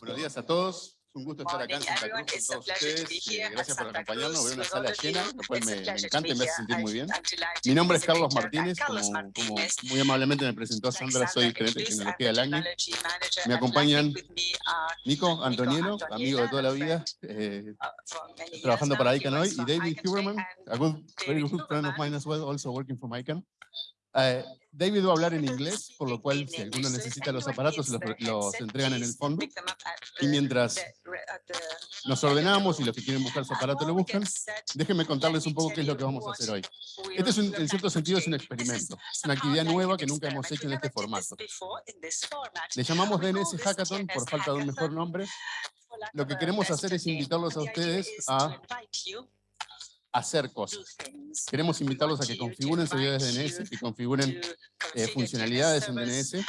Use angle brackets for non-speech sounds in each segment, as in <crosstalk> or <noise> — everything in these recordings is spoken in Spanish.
Buenos días a todos. Es un gusto estar acá en Santa Cruz con todos ustedes. Eh, gracias por acompañarnos. Veo una sala llena, lo cual me, me encanta y me hace sentir muy bien. Mi nombre es Carlos Martínez, como, como muy amablemente me presentó Sandra, soy gerente de tecnología del año. Me acompañan Nico Antonielo, amigo de toda la vida, eh, trabajando para ICANN hoy, y David Huberman, a good, very good friend of mine as well, also working for ICANN. Eh, David va a hablar en inglés, por lo cual si alguno necesita los aparatos, los, los entregan en el fondo. Y mientras nos ordenamos y los que quieren buscar su aparato lo buscan, déjenme contarles un poco qué es lo que vamos a hacer hoy. Este es en cierto sentido es un experimento, es una actividad nueva que nunca hemos hecho en este formato. Le llamamos DNS Hackathon por falta de un mejor nombre. Lo que queremos hacer es invitarlos a ustedes a hacer cosas. Queremos invitarlos a que configuren servidores DNS, que configuren eh, funcionalidades en DNS,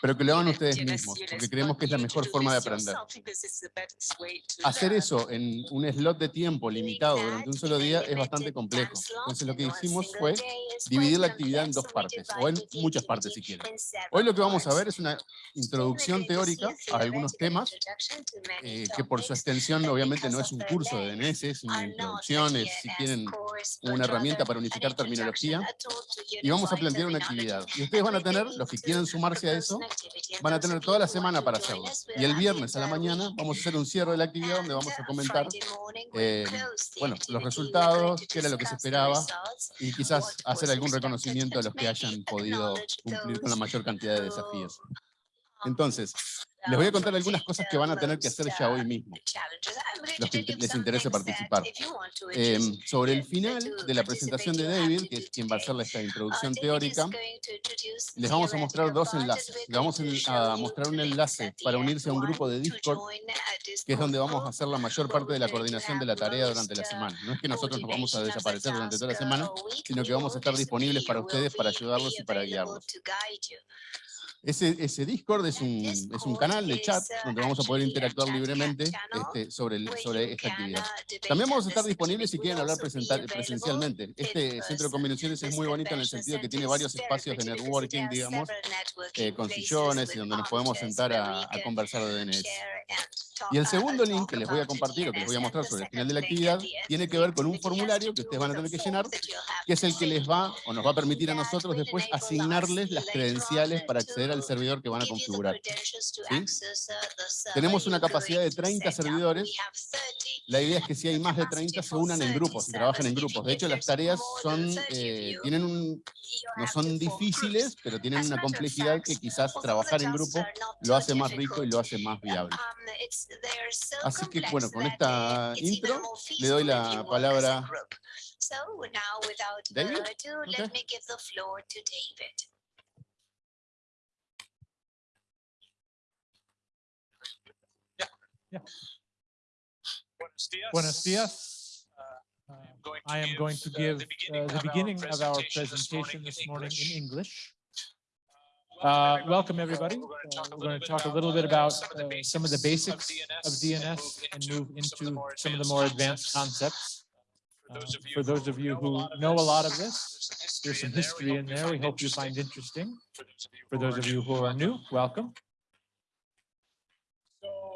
pero que lo hagan ustedes mismos, porque creemos que es la mejor forma de aprender. Hacer eso en un slot de tiempo limitado durante un solo día es bastante complejo. Entonces lo que hicimos fue dividir la actividad en dos partes, o en muchas partes si quieren. Hoy lo que vamos a ver es una introducción teórica a algunos temas, eh, que por su extensión obviamente no es un curso de DNS, es una introducción, es tienen una herramienta para unificar terminología y vamos a plantear una actividad. Y ustedes van a tener, los que quieran sumarse a eso, van a tener toda la semana para hacerlo. Y el viernes a la mañana vamos a hacer un cierre de la actividad donde vamos a comentar eh, bueno, los resultados, qué era lo que se esperaba y quizás hacer algún reconocimiento a los que hayan podido cumplir con la mayor cantidad de desafíos. Entonces, les voy a contar algunas cosas que van a tener que hacer ya hoy mismo, los que les interese participar. Em, sobre el final de la presentación de David, que es quien va a hacer esta introducción teórica, les vamos a mostrar dos enlaces. Les vamos a mostrar un enlace para unirse a un grupo de Discord, que es donde vamos a hacer la mayor parte de la coordinación de la tarea durante la semana. No es que nosotros nos vamos a desaparecer durante toda la semana, sino que vamos a estar disponibles para ustedes, para ayudarlos y para guiarlos. Ese, ese Discord es un, es un canal de chat donde vamos a poder interactuar libremente este, sobre, el, sobre esta actividad. También vamos a estar disponibles si quieren hablar presencialmente. Este centro de combinaciones es muy bonito en el sentido que tiene varios espacios de networking, digamos, eh, con sillones y donde nos podemos sentar a, a conversar de DNS. Y el segundo link que les voy a compartir o que les voy a mostrar sobre el final de la actividad tiene que ver con un formulario que ustedes van a tener que llenar, que es el que les va o nos va a permitir a nosotros después asignarles las credenciales para acceder al servidor que van a configurar. Tenemos una capacidad de 30 servidores. La idea es que si hay más de 30 se unan en grupos, y trabajen en grupos. De hecho, las tareas son, eh, tienen un, no son difíciles, pero tienen una complejidad que quizás trabajar en grupo lo hace más rico y lo hace más viable. Así que bueno, con esta intro le doy la palabra David. Buenos días. Uh, I am going to give uh, the beginning of our presentation this morning in English. Uh, welcome, everybody. Uh, we're going to talk a little bit about uh, some of the basics of DNS and move into some of the more advanced concepts. Uh, for those of you who know a lot of this, there's some history in there we hope you find interesting. For those of you who are new, welcome.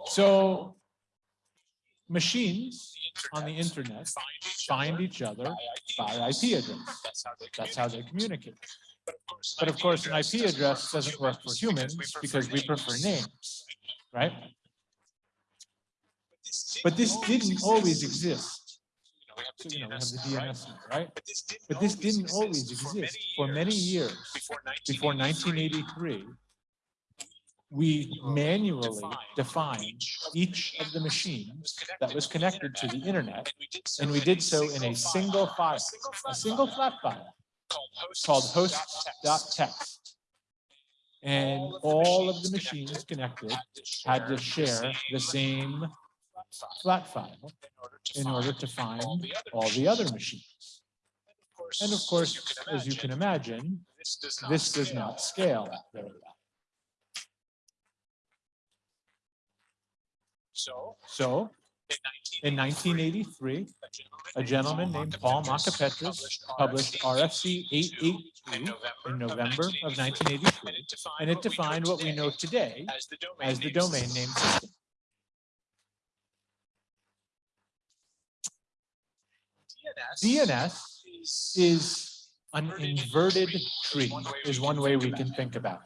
So machines on the internet find each other by IP address. That's how they communicate. But of course, an IP address doesn't work for humans because we prefer names, right? But this didn't always exist. We have the DNS, right? But this didn't always exist. For many years, before 1983, we manually defined each of the machines that was connected to the internet, and we did so in a single file, a single flat file called host.txt. And all of the machines connected had to share the same flat file in order to find all the other machines. And of course, as you can imagine, this does not scale very well. So, so in 1983, a gentleman named Paul Macapetras published RFC 882 in November of 1983, and it defined what we know today as the domain name system. DNS is an inverted tree, is one way we can think about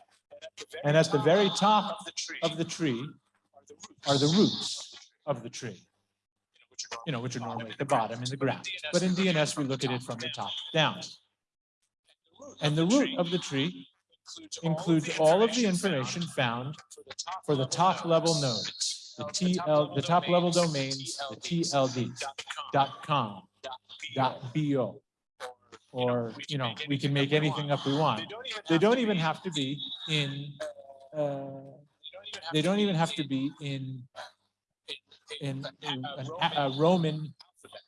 it. And at the very top of the tree are the roots of the tree, you know, which are normally at the bottom in the ground. But in DNS, we look at it from the top down. And the root of the tree includes all of the information found for the top level nodes, the TL, the top level domains, the TLDs, dot .com, dot .bo, or, you know, we can make anything up we want. They don't even have to be in, uh, they don't even have to be in, in, in a- a Roman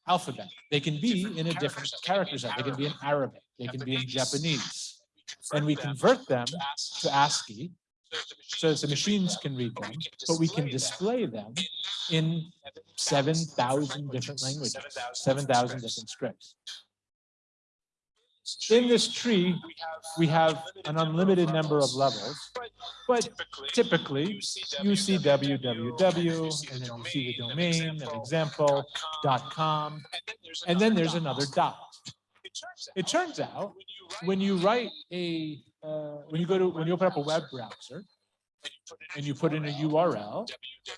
alphabet. They can be in a different character set. They can be in Arabic. They can be in Japanese. And we convert them to ASCII so that the machines can read them, but we can display them in seven thousand different languages, seven thousand different scripts. In this tree, we have an unlimited number of levels, but typically you see www, and then you see the domain, an example, .com, and then there's another dot. It turns out, when you write a, uh, when you go to, when you open up a web browser, and you put in a URL,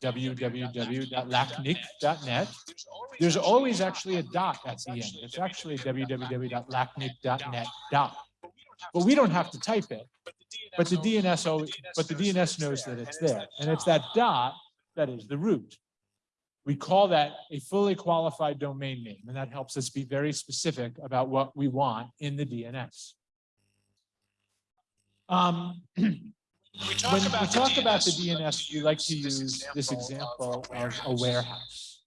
www.lacnic.net, there's always actually a dot at the end. It's actually www.lacnic.net dot. But we don't have to type it, but the DNS, always- but the DNS knows that it's there. And it's that dot that is the root. We call that a fully qualified domain name, and that helps us be very specific about what we want in the DNS. Um, <clears throat> when we talk about the DNS, we like to use this example of a warehouse.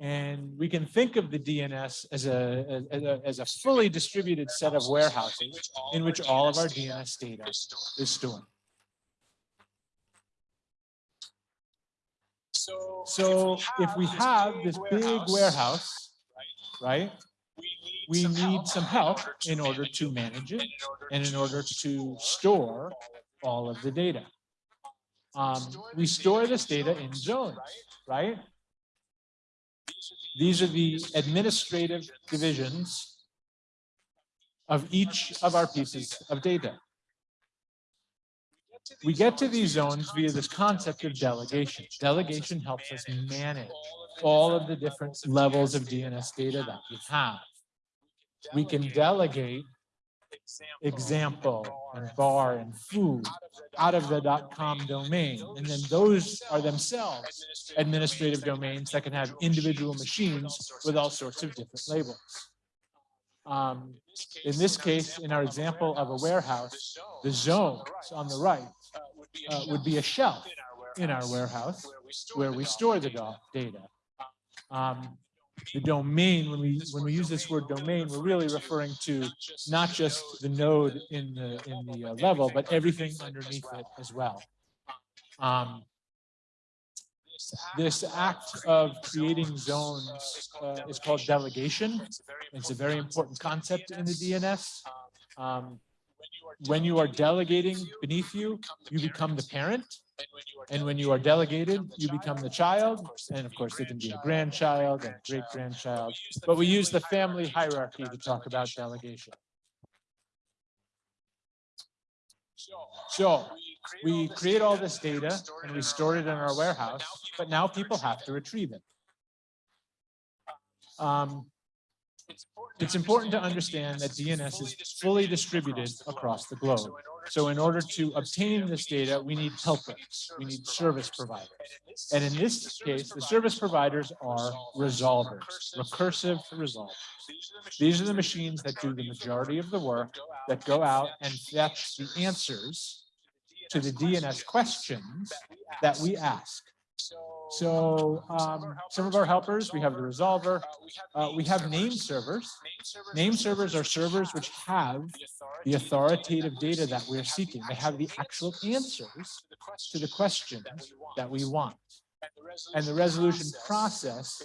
And we can think of the DNS as a, as a, as a fully distributed set of warehouses in which all of our DNS data is stored. So if we have this big warehouse, right? We need some help in order to manage it and in order to store all of the data. Um, we store this data in zones, right? These are the administrative divisions of each of our pieces of data. We get to these zones via this concept of delegation. Delegation helps us manage all of the different levels of DNS data that we have. We can delegate example and bar and food out of the .com domain. And then those are themselves administrative domains that can have individual machines with all sorts of different labels. Um, in this case, in our example of a warehouse, the zones on the right uh, would be a shelf in our warehouse where we store the data. Um, the domain, when we when we use this word domain, we're really referring to not just the node in the in the uh, level, but everything underneath it as well. Um, this act of creating zones uh, is called delegation. It's a very important concept in the DNS. Um, when you are delegating beneath you, you become the parent. And when you are delegated, you become the child. And of course, it can be a grandchild and great grandchild. But we use the family hierarchy to talk about delegation. So we create all this data and we store it in our warehouse, but now people have to retrieve it. Um, it's important to understand that DNS is fully distributed across the globe. So in order to obtain this data, we need helpers, we need service providers. And in this case, the service providers are resolvers, recursive resolvers. These are the machines that do the majority of the work that go out and fetch the answers to the DNS questions that we ask. So um, some of our helpers, we have the resolver, uh, we have name servers. Name servers are servers which have the authoritative data that we're seeking. They have the actual answers to the questions that we want. And the resolution process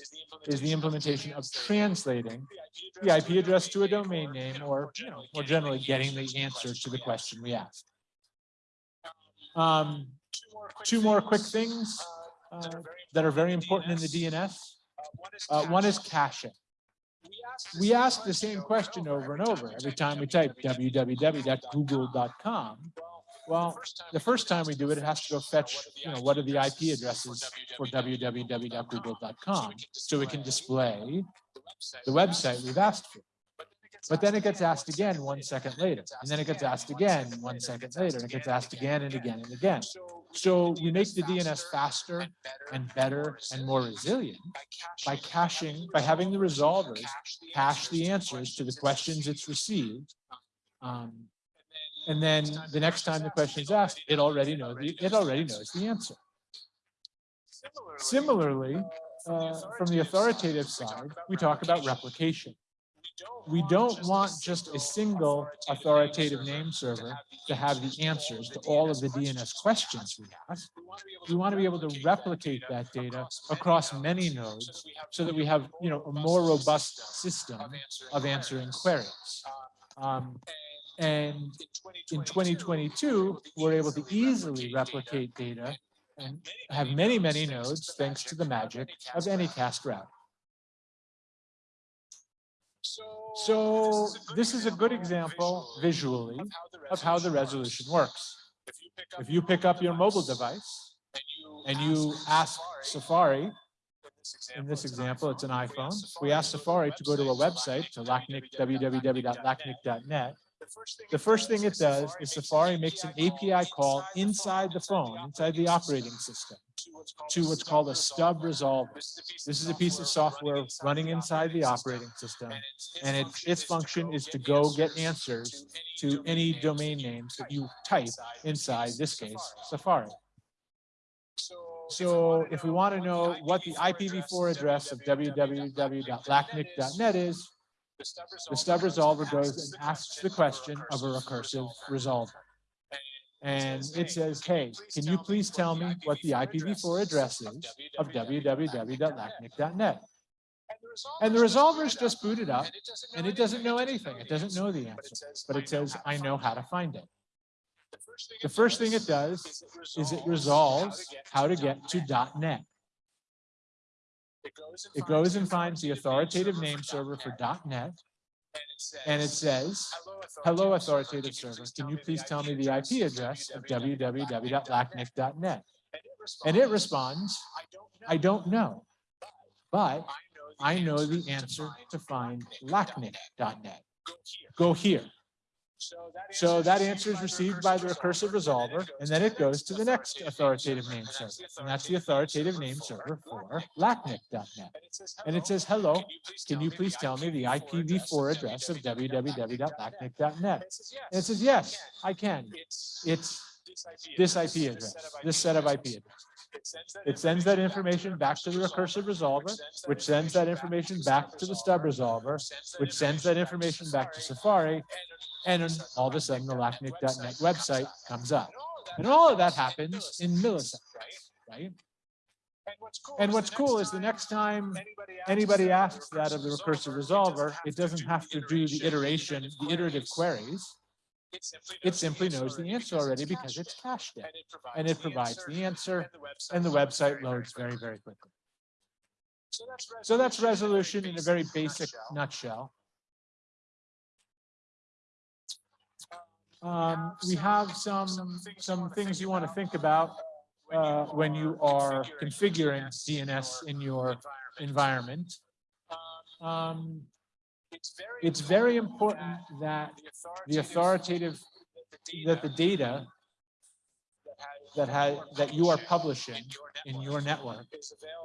is the implementation of translating the IP address to a domain name or, you know, more generally getting the answer to the question we asked. Um, two more quick things uh, that are very important in the DNS. Uh, one is caching. we ask the same question over and over every time we type www.google.com. Well, the first time we do it, it has to go fetch, you know, what are the IP addresses for www.google.com so we can display the website we've asked for. But then it gets asked again one second later, and then it gets asked again one second later, and it gets asked again and again and again. So we make the DNS faster and better and more resilient by caching, by having the resolvers cache the answers to the questions it's received. Um, and then the next time the question is asked, it already knows the, it already knows the answer. Similarly, uh, from the authoritative side, we talk about replication we don't want just a single authoritative name server to have the answers to all of the DNS questions we ask. We want to be able to replicate that data across many nodes so that we have, you know, a more robust system of answering queries. Um, and in 2022, we're able to easily replicate data and have many, many nodes thanks to the magic of Anycast route. So this is a good example visually of how the resolution works. If you pick up your mobile device and you ask Safari, in this example, it's an iPhone. We ask Safari to go to a website to LACNIC, www.lacnic.net. The first thing it does is Safari makes an API call inside the phone, inside the operating system to what's called a stub resolver. This is a piece of software running inside the operating system, and it, its function is to go get answers to any domain names that you type inside this case, Safari. So if we want to know what the IPv4 address of www.lacnic.net is, the stub resolver goes and asks the question of a recursive resolver and it says, hey, can you please tell me what the IPv4 address is of www.lacnic.net? And the resolver is just booted up and it doesn't know anything. It doesn't know the answer, but it says, I know how to find it. The first thing it does is it resolves how to get to .NET. It goes and finds the authoritative name server for .NET and it says, hello authoritative server, can you please tell me the IP address of www.lacnic.net? And it responds, I don't know, but I know the answer to find lacnic.net. Go here. So that answer is received by the recursive resolver, and then it goes to the next authoritative name server, and that's the authoritative name server for lacnic.net. And it says, hello, can you please tell me the IPv4 address of www.lacnic.net? And it says, yes, I can. It's this IP address, this set of IP addresses. It sends that information back to the recursive resolver, which sends that information back to the stub resolver, which sends that information back to Safari, and all of a sudden the lacnic.net website comes up. And all of that happens in milliseconds, right? And what's cool is the next time anybody asks that of the recursive resolver, it doesn't have to do the iteration, the iterative queries. It simply knows the answer already because it's cached it. And it provides the answer and the website loads very, very quickly. So that's resolution in a very basic nutshell. Um, we have some some things you want to think about uh, when you are configuring DNS in your environment. Um, it's very important that the authoritative that the data that has that you are publishing in your network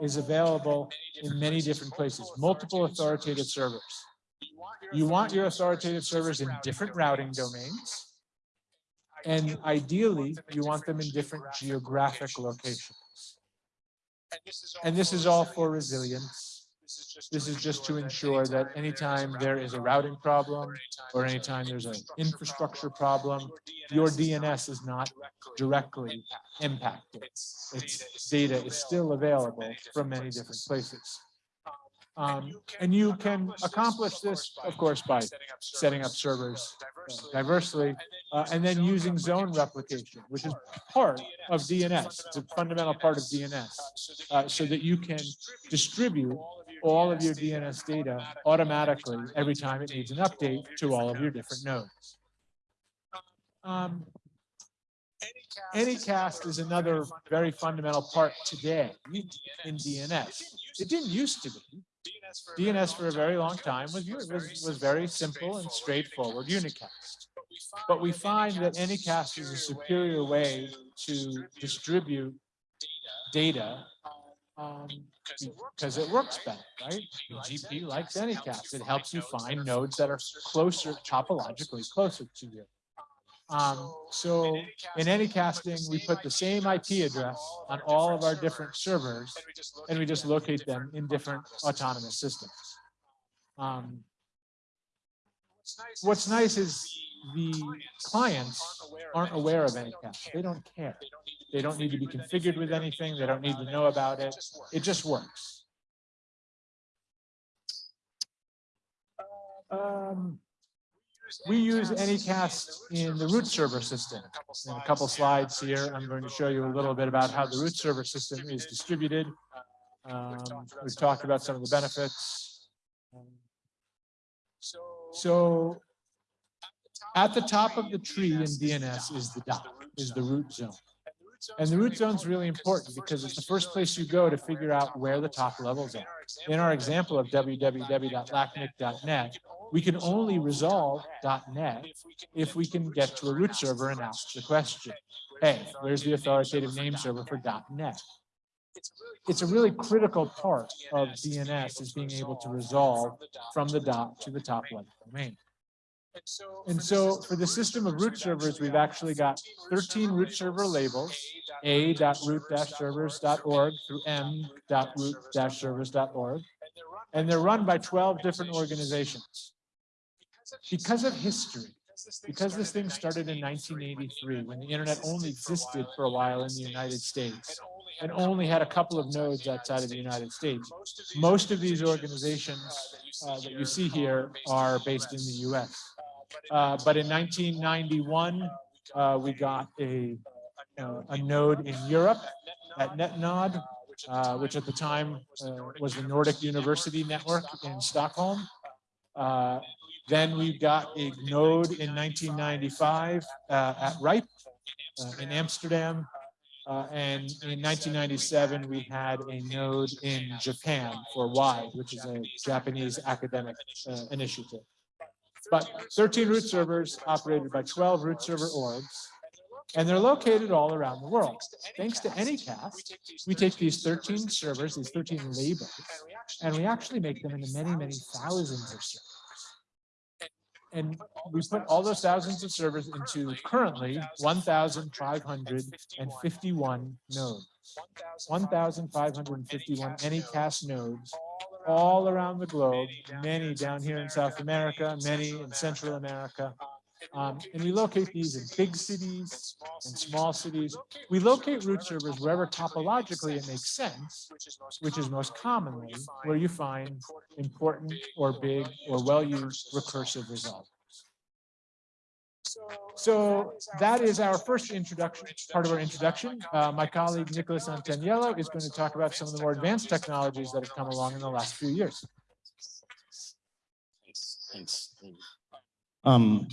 is available in many different places, multiple authoritative servers. You want your authoritative servers in different routing domains and ideally, you want them in different geographic locations. And this is all for resilience. This is just to ensure that anytime there is a routing problem or anytime there's an infrastructure problem, your DNS is not directly impacted. Its data is still available from many different places. Um, and you can accomplish this, of course, by setting up servers uh, diversely, uh, and then using zone replication, which is part of DNS. It's a fundamental part of DNS, uh, so that you can distribute all of your DNS data automatically every time it needs an update to all of your different nodes. Um, Anycast is another very fundamental part today in DNS. It didn't used to be. DNS for a very long time was, was, was very simple and straightforward unicast. But we find that Anycast is a superior way to distribute data um, because it works better, right? The GP likes Anycast. It helps you find nodes that are closer, topologically closer to you. Um, so in any casting, we put the same IP address on all of our different servers, and we just locate them in different autonomous systems. Um, what's nice is the clients aren't aware of Anycast. They don't care. They don't need to be configured with anything. They don't need to know about it. It just works. Um, we use Anycast in the root server system. In a couple slides here, I'm going to show you a little bit about how the root server system is distributed. Um, we've talked about some of the benefits. So at the top of the tree in DNS is the dot, is the root zone. And the root zone is really important because it's the first place you go to figure out where the top levels are. In our example of www.lacnic.net, we can only resolve .NET if we can get to a root server and ask the question, hey, where's the authoritative name server for .NET? It's a really critical part of DNS is being able to resolve from the dot to the top level domain. And so for the system of root servers, we've actually got 13 root server labels, a.root-servers.org through m.root-servers.org, and they're run by 12 different organizations because of history, because this thing started in 1983 when the internet only existed for a while in the United States and only had a couple of nodes outside of the United States. Most of these organizations uh, that you see here are based in the US. Uh, but in 1991, uh, we got a, uh, a node in Europe at NetNod, uh, which at the time uh, was the Nordic University Network in Stockholm. Then we got a node in 1995 uh, at RIPE uh, in Amsterdam. Uh, and in 1997, we had a node in Japan for WIDE, which is a Japanese academic uh, initiative. But 13 root servers operated by 12 root server orgs, and they're located all around the world. Thanks to Anycast, we take these 13 servers, these 13 labels, and we actually make them into many, many thousands of servers and we put all those thousands of servers into currently 1,551 nodes. 1,551 Anycast nodes all around the globe, many down here in South America, many in Central America, um, and we locate these in big cities and small cities. We locate root servers wherever topologically it makes sense, which is most commonly where you find important or big or well-used recursive resolvers. So that is our first introduction, part of our introduction. Uh, my colleague Nicholas Antaniello is going to talk about some of the more advanced technologies that have come along in the last few years. Thanks. Um,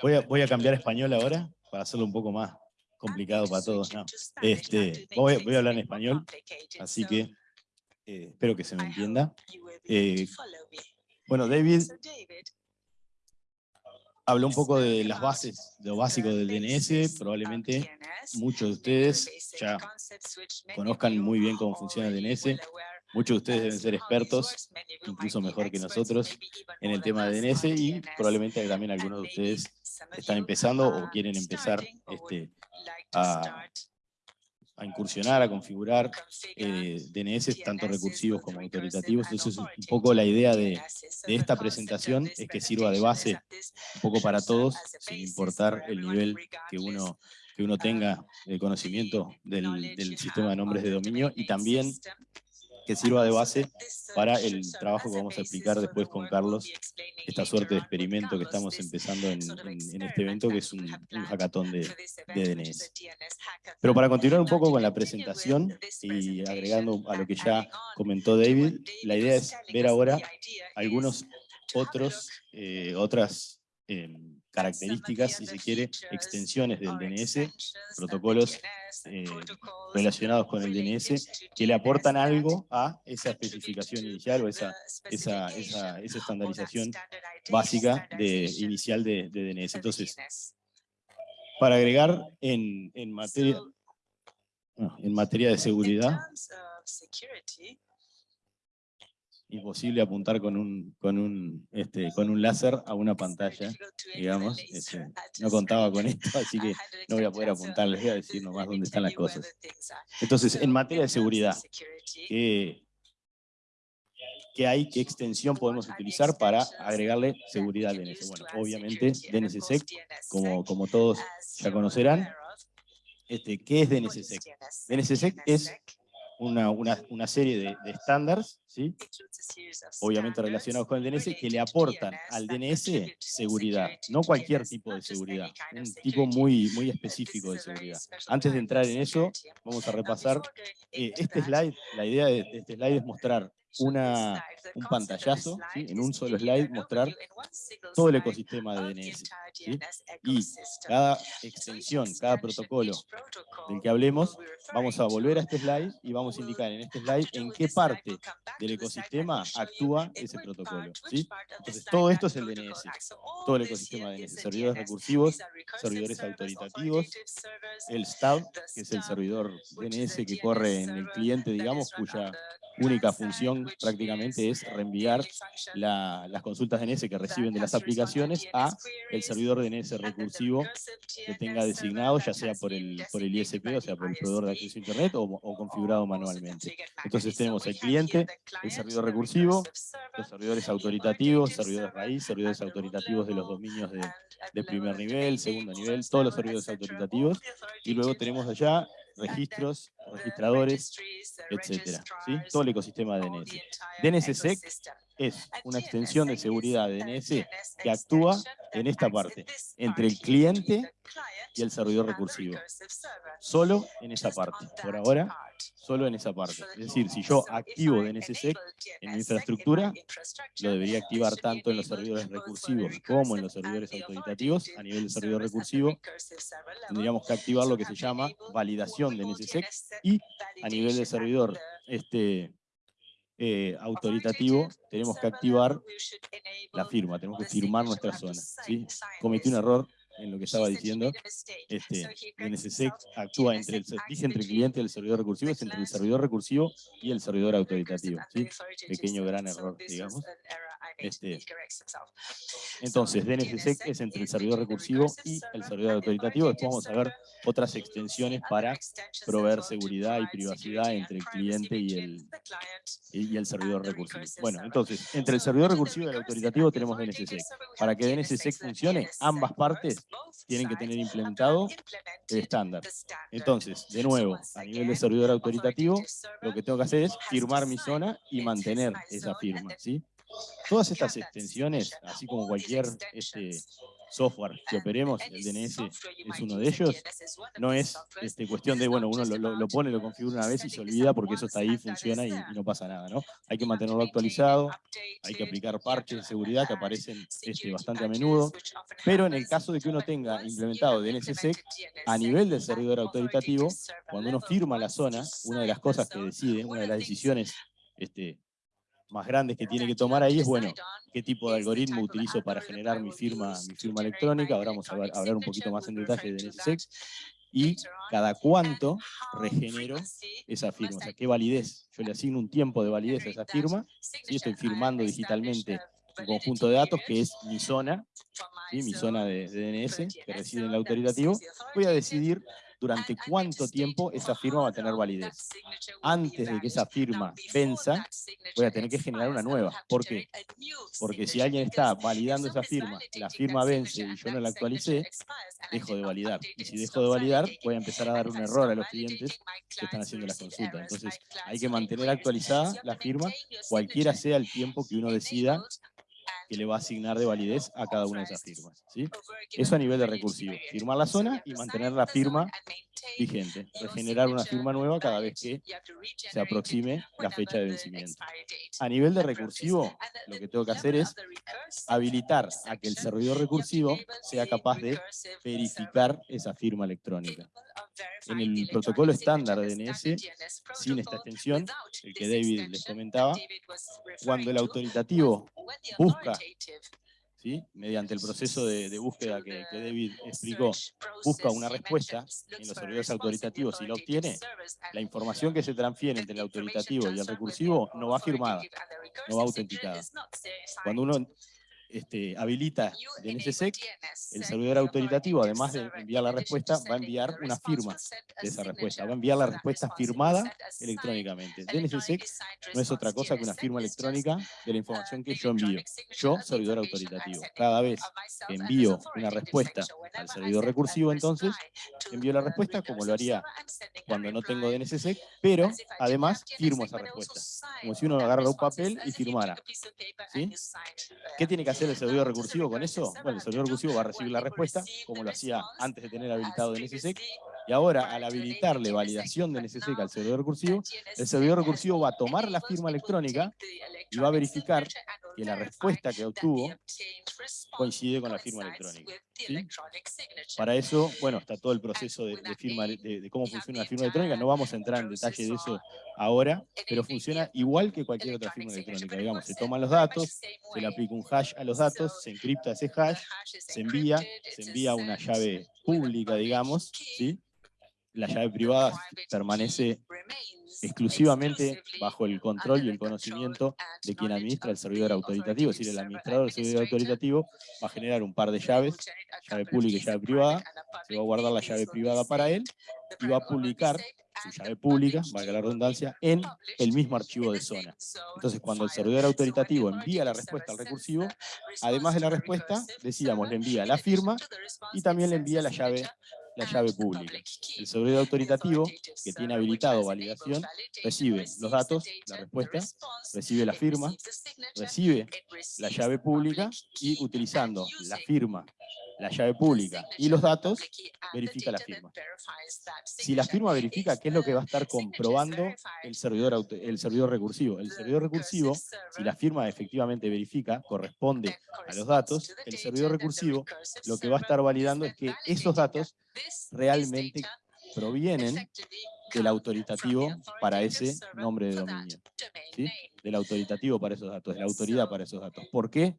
Voy a, voy a cambiar español ahora para hacerlo un poco más complicado para todos. Este, voy, voy, a hablar en español, así que eh, espero que se me entienda. Eh, bueno, David habló un poco de las bases, de lo básico del DNS. Probablemente muchos de ustedes ya conozcan muy bien cómo funciona el DNS. Muchos de ustedes deben ser expertos, incluso mejor que nosotros, en el tema de DNS y probablemente también algunos de ustedes están empezando o quieren empezar este, a, incursionar, a configurar eh, DNS, tanto recursivos como autoritativos. Entonces, un poco la idea de, esta presentación es que sirva de base un poco para todos, sin importar el nivel que uno, que uno tenga de conocimiento del, del sistema de nombres de dominio y también que sirva de base para el trabajo que vamos a explicar después con Carlos, esta suerte de experimento que estamos empezando en, este evento, que es un, un hackathon de, de, DNS. Pero para continuar un poco con la presentación y agregando a lo que ya comentó David, la idea es ver ahora algunos otros, eh, otras em, características, si se quiere, extensiones del DNS, protocolos eh, relacionados con el DNS, que le aportan algo a esa especificación inicial o esa, esa, esa, esa estandarización básica de, inicial de, de, DNS. Entonces, para agregar en, en materia, en materia de seguridad, imposible apuntar con un, con un, este, con un láser a una pantalla, digamos. Este, no contaba con esto, así que no voy a poder apuntar, les voy a decir nomás dónde están las cosas. Entonces, en materia de seguridad, ¿qué, qué hay, qué extensión podemos utilizar para agregarle seguridad al DNS? Bueno, obviamente DNSSEC, como, como todos ya conocerán, este, ¿qué es DNSSEC? DNSSEC es una, una, una serie de, estándares, ¿sí? obviamente relacionados con el DNS, que le aportan al DNS seguridad, no cualquier tipo de seguridad, un tipo muy, muy específico de seguridad. Antes de entrar en eso, vamos a repasar eh, este slide, la idea de este slide es mostrar una, un pantallazo, en un solo slide, mostrar todo el ecosistema de DNS. Y cada extensión, cada protocolo del que hablemos, vamos a volver a este slide y vamos a indicar en este slide en qué parte del ecosistema actúa ese protocolo. Entonces, todo esto es el DNS, todo el ecosistema de DNS, servidores recursivos, servidores autoritativos, el STAB, que es el servidor DNS que corre en el cliente, digamos, cuya única función prácticamente es reenviar las consultas DNS que reciben de las aplicaciones a el servidor DNS recursivo que tenga designado, ya sea por el, por el ISP, o sea, por el proveedor de acceso a Internet, o, configurado manualmente. Entonces tenemos el cliente, el servidor recursivo, los servidores autoritativos, servidores raíz, servidores autoritativos de los dominios de, de primer nivel, segundo nivel, todos los servidores autoritativos, y luego tenemos allá registros, registradores, etcétera. ¿sí? Todo el ecosistema de DNS. DNSSEC es una extensión de seguridad de DNS que actúa en esta parte, entre el cliente y el servidor recursivo. Solo en esa parte. Por ahora, solo en esa parte. Es decir, si yo activo DNSSEC en mi infraestructura, lo debería activar tanto en los servidores recursivos como en los servidores autoritativos. A nivel de servidor recursivo, tendríamos que activar lo que se llama validación de DNSSEC y a nivel de servidor este, eh, autoritativo, tenemos que activar la firma, tenemos que firmar nuestra zona. ¿sí? Cometí un error en lo que estaba diciendo, este, NSSEC actúa entre el, dije entre el cliente y el servidor recursivo, es entre el servidor recursivo y el servidor autoritativo. ¿sí? Pequeño gran error, digamos. Este, entonces, DNSSEC es entre el servidor recursivo y el servidor autoritativo. Después vamos a ver otras extensiones para proveer seguridad y privacidad entre el cliente y el, y el servidor recursivo. Bueno, entonces, entre el servidor recursivo y el autoritativo tenemos DNSSEC. Para que DNSSEC funcione, ambas partes tienen que tener implementado el estándar. Entonces, de nuevo, a nivel de servidor autoritativo, lo que tengo que hacer es firmar mi zona y mantener esa firma. ¿sí? Todas estas extensiones, así como cualquier este, software que operemos, el DNS es uno de ellos, no es este, cuestión de, bueno, uno lo, pone, lo configura una vez y se olvida porque eso está ahí, funciona y, no pasa nada, ¿no? Hay que mantenerlo actualizado, hay que aplicar parches de seguridad que aparecen este, bastante a menudo, pero en el caso de que uno tenga implementado DNSSEC, a nivel del servidor autoritativo, cuando uno firma la zona, una de las cosas que decide, una de las decisiones este, más grandes que tiene que tomar ahí es, bueno, qué tipo de algoritmo utilizo para generar mi firma, mi firma electrónica, ahora vamos a, hablar un poquito más en detalle de NSSEC, y cada cuánto regenero esa firma, o sea, qué validez. Yo le asigno un tiempo de validez a esa firma, y estoy firmando digitalmente un conjunto de datos que es mi zona, mi zona de, de DNS, que reside en el autoritativo, voy a decidir durante cuánto tiempo esa firma va a tener validez. Antes de que esa firma venza, voy a tener que generar una nueva. ¿Por qué? Porque si alguien está validando esa firma, la firma vence y yo no la actualicé, dejo de validar. Y si dejo de validar, voy a empezar a dar un error a los clientes que están haciendo las consultas. Entonces, hay que mantener actualizada la firma, cualquiera sea el tiempo que uno decida que le va a asignar de validez a cada una de esas firmas. ¿sí? Eso a nivel de recursivo. Firmar la zona y mantener la firma vigente. Regenerar una firma nueva cada vez que se aproxime la fecha de vencimiento. A nivel de recursivo, lo que tengo que hacer es habilitar a que el servidor recursivo sea capaz de verificar esa firma electrónica. En el protocolo estándar de DNS, sin esta extensión, el que David les comentaba, cuando el autoritativo busca ¿sí? mediante el proceso de, búsqueda que, David explicó, busca una respuesta en los servidores autoritativos y la obtiene, la información que se transfiere entre el autoritativo y el recursivo no va firmada, no va autenticada. Cuando uno este, habilita DNSSEC, el servidor autoritativo, además de enviar la respuesta, va a enviar una firma de esa respuesta, va a enviar la respuesta firmada electrónicamente. DNSSEC no es otra cosa que una firma electrónica de la información que yo envío. Yo, servidor autoritativo. Cada vez que envío una respuesta al servidor recursivo, entonces, envío la respuesta como lo haría cuando no tengo DNSSEC, pero además firmo esa respuesta. Como si uno agarra un papel y firmara. ¿Sí? ¿Qué tiene que hacer? Hacer el servidor recursivo con eso? Bueno, el servidor recursivo va a recibir la respuesta, como lo hacía antes de tener habilitado DNSSEC, y ahora, al habilitarle validación de NSSEC al servidor recursivo, el servidor recursivo va a tomar la firma electrónica y va a verificar que la respuesta que obtuvo coincide con la firma electrónica. Para eso, bueno, está todo el proceso de, firma, de, cómo funciona la firma electrónica. No vamos a entrar en detalle de eso ahora, pero funciona igual que cualquier otra firma electrónica. Digamos, se toman los datos, se le aplica un hash a los datos, se encripta ese hash, se envía, se envía una llave pública, digamos, ¿sí? La llave privada permanece exclusivamente bajo el control y el conocimiento de quien administra el servidor autoritativo. Es decir, el administrador del servidor autoritativo va a generar un par de llaves, llave pública y llave privada, se va a guardar la llave privada para él y va a publicar su llave pública, valga la redundancia, en el mismo archivo de zona. Entonces, cuando el servidor autoritativo envía la respuesta al recursivo, además de la respuesta, decíamos, le envía la firma y también le envía la llave la llave pública. El servidor autoritativo, que tiene habilitado validación, recibe los datos, la respuesta, recibe la firma, recibe la llave pública y utilizando la firma la llave pública y los datos, verifica la firma. Si la firma verifica, ¿qué es lo que va a estar comprobando el servidor, el servidor recursivo? El servidor recursivo, si la firma efectivamente verifica, corresponde a los datos, el servidor recursivo lo que va a estar validando es que esos datos realmente provienen del autoritativo para ese nombre de dominio. ¿sí? Del autoritativo para esos datos, de la autoridad para esos datos. ¿Por qué?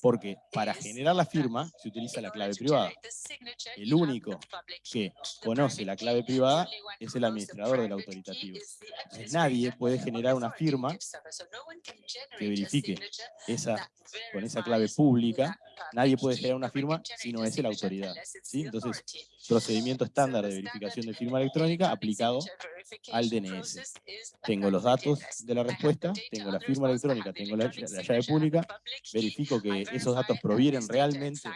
Porque para generar la firma se utiliza la clave privada. El único que conoce la clave privada es el administrador del autoritativo. nadie puede generar una firma que verifique esa, con esa clave pública. Nadie puede generar una firma si no es la autoridad. ¿sí? Entonces, procedimiento estándar de verificación de firma electrónica aplicado al DNS. Tengo los datos de la respuesta, tengo la firma electrónica, tengo la, llave pública, verifico que esos datos provienen realmente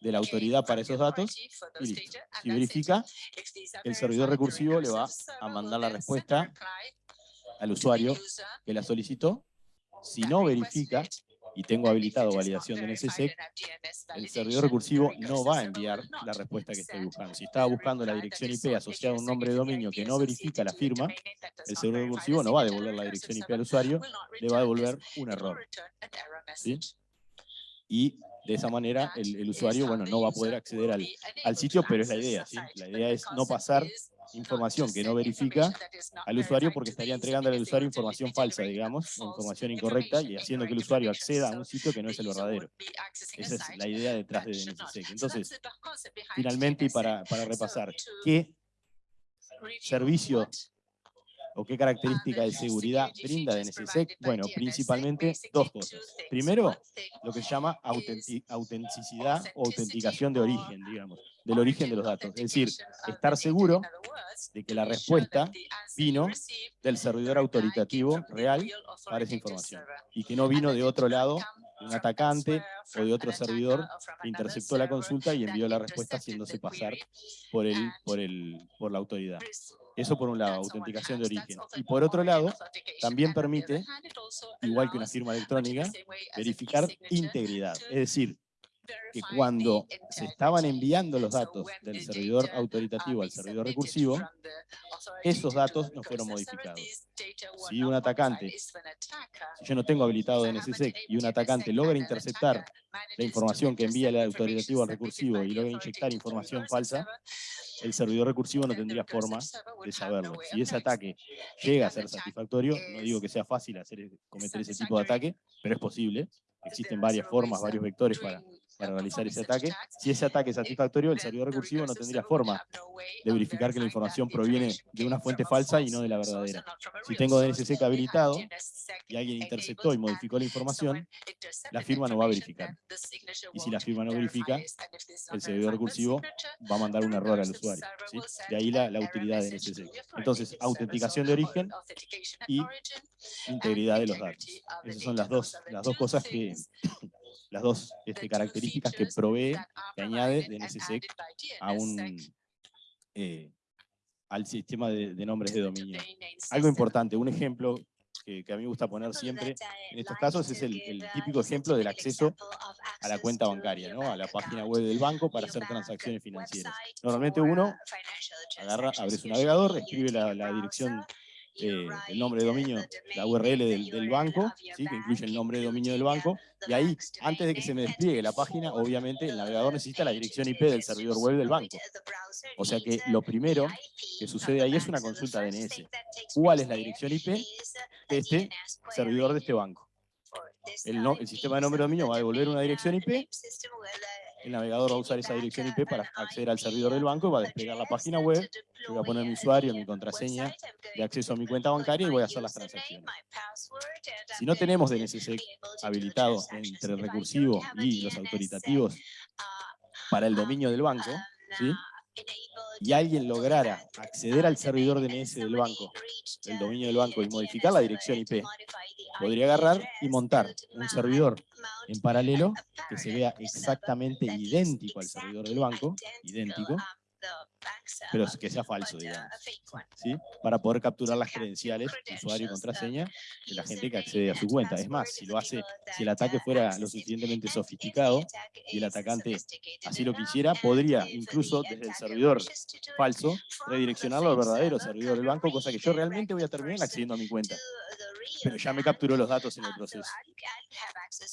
de la autoridad para esos datos y listo. Si verifica, el servidor recursivo le va a mandar la respuesta al usuario que la solicitó. Si no verifica, y tengo habilitado validación de NSSEC, el servidor recursivo no va a enviar la respuesta que estoy buscando. Si estaba buscando la dirección IP asociada a un nombre de dominio que no verifica la firma, el servidor recursivo no va a devolver la dirección IP al usuario, le va a devolver un error. Y de esa manera el, usuario bueno, no va a poder acceder al, al sitio, pero es la idea. ¿sí? La idea es no pasar información que no verifica al usuario porque estaría entregando al usuario información falsa, digamos, información incorrecta y haciendo que el usuario acceda a un sitio que no es el verdadero. Esa es la idea detrás de DNSSEC. Entonces, finalmente, y para, para repasar, ¿qué servicio o qué característica de seguridad brinda DNSSEC? Bueno, principalmente dos cosas. Primero, lo que se llama autenticidad o autenticación de origen, digamos del origen de los datos. Es decir, estar seguro de que la respuesta vino del servidor autoritativo real para esa información y que no vino de otro lado, de un atacante o de otro servidor que interceptó la consulta y envió la respuesta haciéndose pasar por, el, por, el, por la autoridad. Eso por un lado, autenticación de origen. Y por otro lado, también permite, igual que una firma electrónica, verificar integridad. Es decir, que cuando se estaban enviando los datos del servidor autoritativo al servidor recursivo, esos datos no fueron modificados. Si un atacante, si yo no tengo habilitado DNSSEC y un atacante logra interceptar la información que envía el autoritativo al recursivo y logra inyectar información falsa, el servidor recursivo no tendría forma de saberlo. Si ese ataque llega a ser satisfactorio, no digo que sea fácil hacer, cometer ese tipo de ataque, pero es posible. Existen varias formas, varios vectores para, para realizar ese ataque. Si ese ataque es satisfactorio, el servidor recursivo no tendría forma de verificar que la información proviene de una fuente falsa y no de la verdadera. Si tengo DNSSEC habilitado y alguien interceptó y modificó la información, la firma no va a verificar. Y si la firma no verifica, el servidor recursivo va a mandar un error al usuario. De ahí la, la utilidad de DNSSEC. Entonces, autenticación de origen y integridad de los datos. Esas son las dos, las dos cosas que las dos este, características que provee, que añade DNSSEC a un, eh, al sistema de, nombres de dominio. Algo importante, un ejemplo que, a mí me gusta poner siempre en estos casos es el, típico ejemplo del acceso a la cuenta bancaria, ¿no? a la página web del banco para hacer transacciones financieras. Normalmente uno agarra, abre su navegador, escribe la, la dirección eh, el nombre de dominio, la URL del, banco, ¿sí? que incluye el nombre de dominio del banco, y ahí, antes de que se me despliegue la página, obviamente el navegador necesita la dirección IP del servidor web del banco. O sea que lo primero que sucede ahí es una consulta DNS. ¿Cuál es la dirección IP de este servidor de este banco? El, el sistema de nombre de dominio va a devolver una dirección IP el navegador va a usar esa dirección IP para acceder al servidor del banco, va a desplegar la página web, yo voy a poner mi usuario, mi contraseña de acceso a mi cuenta bancaria y voy a hacer las transacciones. Si no tenemos DNSSEC habilitado entre el recursivo y los autoritativos para el dominio del banco, ¿sí? y alguien lograra acceder al servidor DNS del banco, el dominio del banco, y modificar la dirección IP, podría agarrar y montar un servidor en paralelo que se vea exactamente idéntico al servidor del banco, idéntico, pero que sea falso, digamos, ¿sí? para poder capturar las credenciales, usuario y contraseña de la gente que accede a su cuenta. Es más, si lo hace, si el ataque fuera lo suficientemente sofisticado y el atacante así lo quisiera, podría incluso desde el servidor falso redireccionarlo al verdadero servidor del banco, cosa que yo realmente voy a terminar accediendo a mi cuenta pero ya me capturó los datos en el proceso.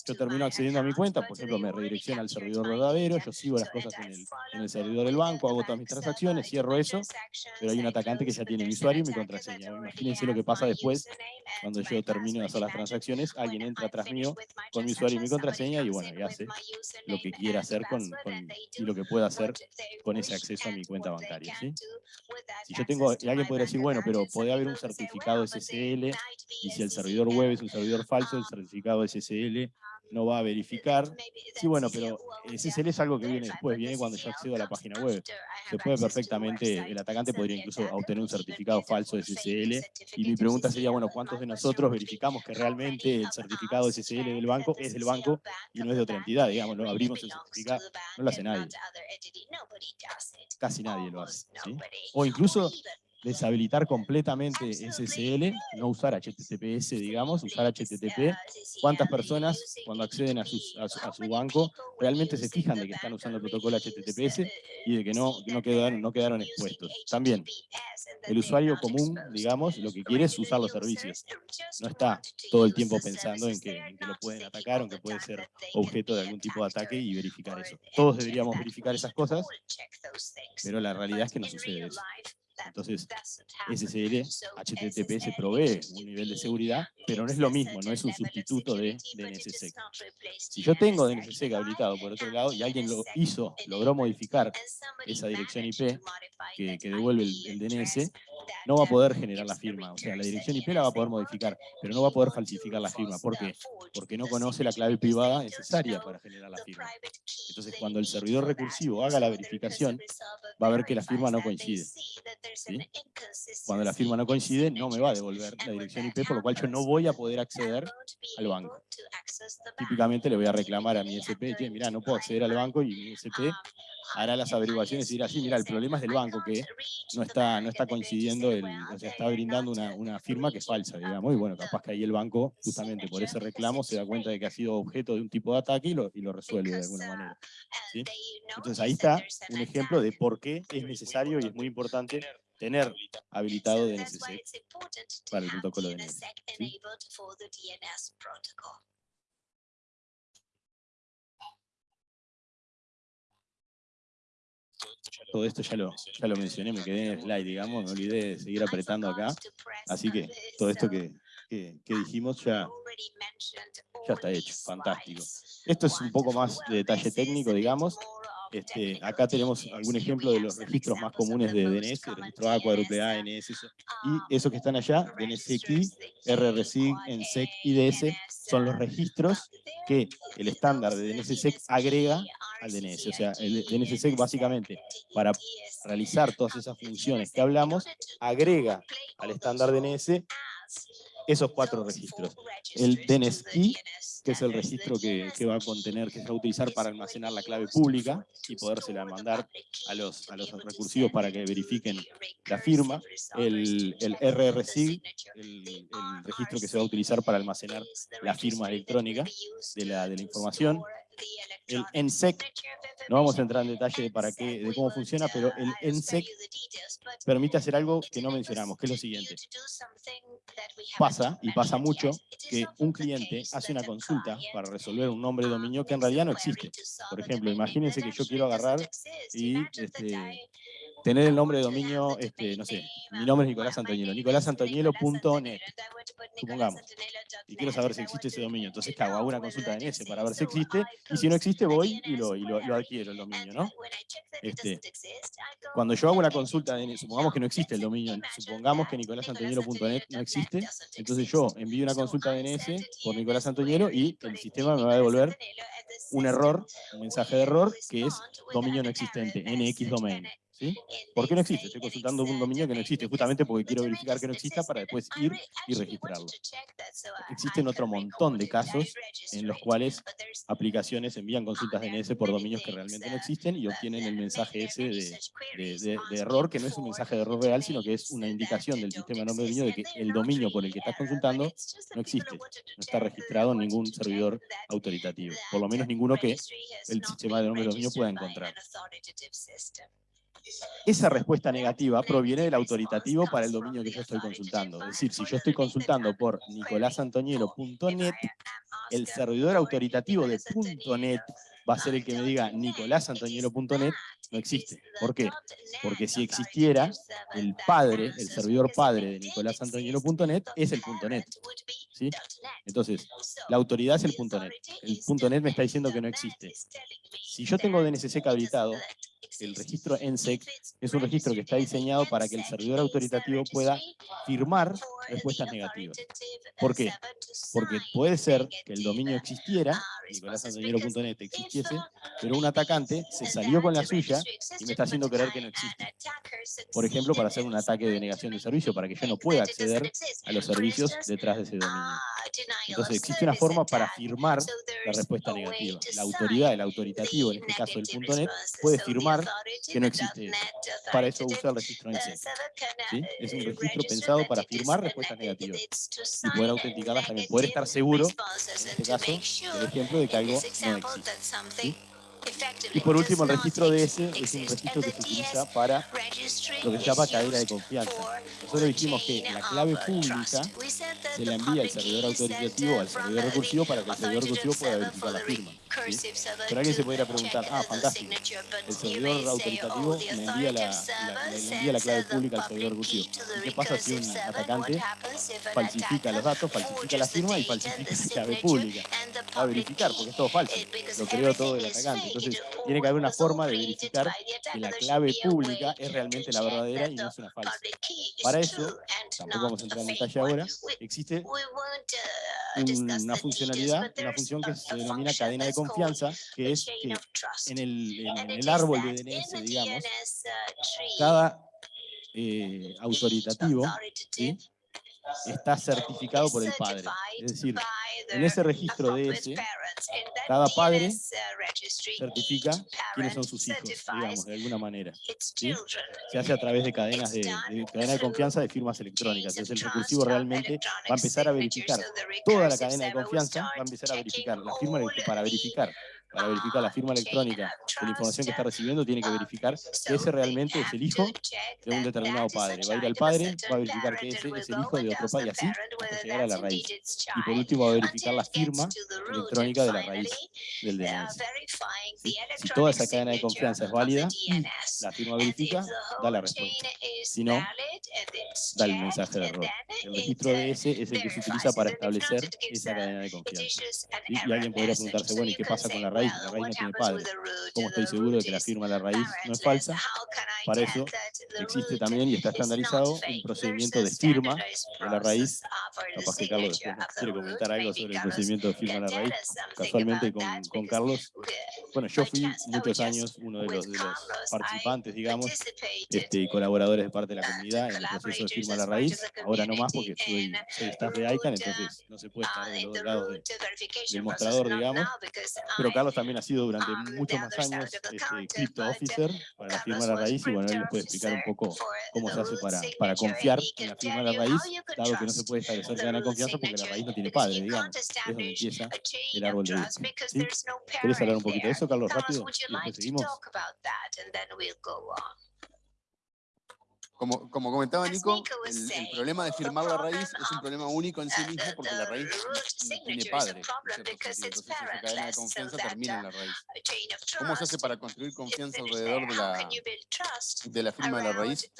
Yo termino accediendo a mi cuenta, por ejemplo, me redirecciona al servidor verdadero, yo sigo las cosas en el, servidor del banco, hago todas mis transacciones, cierro eso, pero hay un atacante que ya tiene mi usuario y mi contraseña. Imagínense lo que pasa después, cuando yo termino de hacer las transacciones, alguien entra atrás mío con mi usuario y mi contraseña y bueno, y hace lo que quiera hacer con, y lo que pueda hacer con ese acceso a mi cuenta bancaria. ¿sí? Si yo tengo, y alguien podría decir, bueno, pero puede haber un certificado SSL y si el servidor web es un servidor falso, el certificado SSL no va a verificar. Sí, bueno, pero SSL es algo que viene después, viene cuando yo accedo a la página web. Se puede perfectamente, el atacante podría incluso obtener un certificado falso SSL, y mi pregunta sería, bueno, ¿cuántos de nosotros verificamos que realmente el certificado SSL del banco es del banco y no es de otra entidad? Digamos, no abrimos el certificado, no lo hace nadie. Casi nadie lo hace. O incluso deshabilitar completamente SSL, no usar HTTPS, digamos, usar HTTP. ¿Cuántas personas cuando acceden a, a, su, banco realmente se fijan de que están usando el protocolo HTTPS y de que no, no, quedaron, no quedaron expuestos? También, el usuario común, digamos, lo que quiere es usar los servicios. No está todo el tiempo pensando en que, en que lo pueden atacar o en que puede ser objeto de algún tipo de ataque y verificar eso. Todos deberíamos verificar esas cosas, pero la realidad es que no sucede eso. Entonces, SSL, HTTPS provee un nivel de seguridad, pero no es lo mismo, no es un sustituto de DNSSEC. Si yo tengo DNSSEC habilitado por otro lado y alguien lo hizo, logró modificar esa dirección IP que, devuelve el, DNS, no va a poder generar la firma. O sea, la dirección IP la va a poder modificar, pero no va a poder falsificar la firma. ¿Por qué? Porque no conoce la clave privada necesaria para generar la firma. Entonces, cuando el servidor recursivo haga la verificación, va a ver que la firma no coincide. Cuando la firma no coincide, no me va a devolver la dirección IP, por lo cual yo no voy a poder acceder al banco. Típicamente le voy a reclamar a mi SP, mira, no puedo acceder al banco y mi SP hará las averiguaciones y dirá, sí, mira, el problema es del banco, que no está, no está coincidiendo, el, o sea, está brindando una, una firma que es falsa, digamos, y bueno, capaz que ahí el banco, justamente por ese reclamo, se da cuenta de que ha sido objeto de un tipo de ataque y lo, y lo resuelve de alguna manera. Entonces ahí está un ejemplo de por qué es necesario y es muy importante tener habilitado DNSSEC para el protocolo DNS. Todo esto ya lo, ya lo mencioné, me quedé en el slide, digamos, me olvidé de seguir apretando acá. Así que todo esto que, que, que dijimos ya, ya está hecho, fantástico. Esto es un poco más de detalle técnico, digamos. Este, acá tenemos algún ejemplo de los registros más comunes de DNS, registro A, cuádruple A, NS, y esos que están allá, DNSX, RRSIG, ENSEC, IDS, son los registros que el estándar de DNSSEC agrega al DNS. O sea, el DNSSEC básicamente, para realizar todas esas funciones que hablamos, agrega al estándar DNS esos cuatro registros. El DNSKey, que es el registro que, que, va a contener, que se va a utilizar para almacenar la clave pública y podérsela mandar a los, a los recursivos para que verifiquen la firma. El, el RRSIG, el, el, registro que se va a utilizar para almacenar la firma electrónica de la, de la información el NSEC, no vamos a entrar en detalle de, para qué, de cómo funciona, pero el NSEC permite hacer algo que no mencionamos, que es lo siguiente. Pasa, y pasa mucho, que un cliente hace una consulta para resolver un nombre de dominio que en realidad no existe. Por ejemplo, imagínense que yo quiero agarrar y este, tener el nombre de dominio, este, no sé, mi nombre es Nicolás Antoñelo, nicolásantoñelo.net, supongamos, y quiero saber si existe ese dominio, entonces ¿qué hago? Hago una consulta en ese para ver si existe, y si no existe voy y lo, y lo, lo adquiero el dominio, ¿no? Este, cuando yo hago una consulta, en, supongamos que no existe el dominio, supongamos que nicolásantoñelo.net no existe, entonces yo envío una consulta DNS por Nicolás Antoñelo y el sistema me va a devolver un error, un mensaje de error, que es dominio no existente, NX domain. ¿Sí? ¿Por qué no existe? Estoy consultando un dominio que no existe, justamente porque quiero verificar que no exista para después ir y registrarlo. Existen otro montón de casos en los cuales aplicaciones envían consultas DNS por dominios que realmente no existen y obtienen el mensaje ese de, de, de, error, que no es un mensaje de error real, sino que es una indicación del sistema de nombre de dominio de que el dominio por el que estás consultando no existe, no está registrado en ningún servidor autoritativo, por lo menos ninguno que el sistema de nombre de dominio pueda encontrar. Esa respuesta negativa proviene del autoritativo para el dominio que yo estoy consultando. Es decir, si yo estoy consultando por nicolásantoñelo.net, el servidor autoritativo de .net va a ser el que me diga nicolásantoñelo.net, no existe. ¿Por qué? Porque si existiera, el padre, el servidor padre de nicolásantoñelo.net es el .net. ¿sí? Entonces, la autoridad es el .net. El .net me está diciendo que no existe. Si yo tengo DNSSEC habilitado, el registro ENSEC es un registro que está diseñado para que el servidor autoritativo pueda firmar respuestas negativas. ¿Por qué? Porque puede ser que el dominio existiera, nicolásantoñero.net existiese, pero un atacante se salió con la suya y me está haciendo creer que no existe. Por ejemplo, para hacer un ataque de negación de servicio, para que yo no pueda acceder a los servicios detrás de ese dominio. Entonces existe una forma para firmar la respuesta negativa. La autoridad, el autoritativo, en este caso el .NET, puede firmar que no existe Para eso usa el registro NSEC. ¿sí? Es un registro pensado para firmar respuestas negativas y poder autenticarlas también, poder estar seguro, en este caso, del ejemplo de que algo no existe. ¿sí? Y por último, el registro DS es un registro que se utiliza para lo que se llama cadena de confianza. Nosotros dijimos que la clave pública se la envía al servidor autoritativo o al servidor recursivo para que el servidor recursivo pueda verificar la firma. Pero alguien se podría preguntar, ah, fantástico, el servidor autoritativo me envía la, la, le envía la clave pública al servidor recursivo. ¿Y qué pasa si un atacante falsifica los datos, falsifica la firma y falsifica la clave pública? Va a verificar, porque es todo falso, lo creó todo el atacante. Entonces, tiene que haber una forma de verificar que la clave pública es realmente la verdadera y no es una falsa. Para eso, tampoco vamos a entrar en detalle ahora, existe una funcionalidad, una función que se denomina cadena de confianza, que es que en el, en el árbol de DNS, digamos, cada eh, autoritativo ¿sí? Está certificado por el padre. Es decir, en ese registro DS, cada padre certifica quiénes son sus hijos, digamos, de alguna manera. ¿sí? Se hace a través de cadenas de, de, cadena de confianza de firmas electrónicas. Entonces el recursivo realmente va a empezar a verificar toda la cadena de confianza, va a empezar a verificar la firma para verificar para verificar la firma electrónica de la información que está recibiendo, tiene que verificar que ese realmente es el hijo de un determinado padre. Va a ir al padre, va a verificar que ese es el hijo de otro padre, y así hasta llegar a la raíz. Y por último va a verificar la firma electrónica de la raíz del DNS. Si toda esa cadena de confianza es válida, la firma verifica, da la respuesta. Si no, da el mensaje de error. El registro DS es el que se utiliza para establecer esa cadena de confianza. Y alguien podría preguntarse, bueno, ¿y qué pasa con la raíz? La raíz no tiene padre. ¿Cómo estoy seguro de que la firma de la raíz no es falsa? Para eso existe también y está estandarizado un procedimiento de firma de la raíz. Capaz que Carlos después quiere comentar algo sobre el procedimiento de firma de la raíz. Casualmente con, con Carlos, bueno, yo fui muchos años uno de los, de los participantes, digamos, este, y colaboradores de parte de la comunidad en el proceso de firma de la raíz. Ahora no más porque soy, soy staff de ICANN, entonces no se puede estar de los dos lados de, del mostrador, digamos. Pero Carlos también ha sido durante muchos más años este, Crypto Officer para la firma de la raíz y bueno, él les puede explicar un poco cómo se hace para, para confiar en la firma de la raíz, dado que no se puede establecer de confianza porque la raíz no tiene padre, digamos. Es donde empieza el árbol de vida. ¿Sí? ¿Querés hablar un poquito de eso, Carlos, rápido? Y después seguimos. Como, como comentaba Nico, el, el, problema de firmar la raíz es un problema único en sí mismo porque la raíz <laughs> no tiene padre. Entonces esa cadena de confianza termina en la raíz. ¿Cómo se hace para construir confianza alrededor de la, de la firma de la raíz?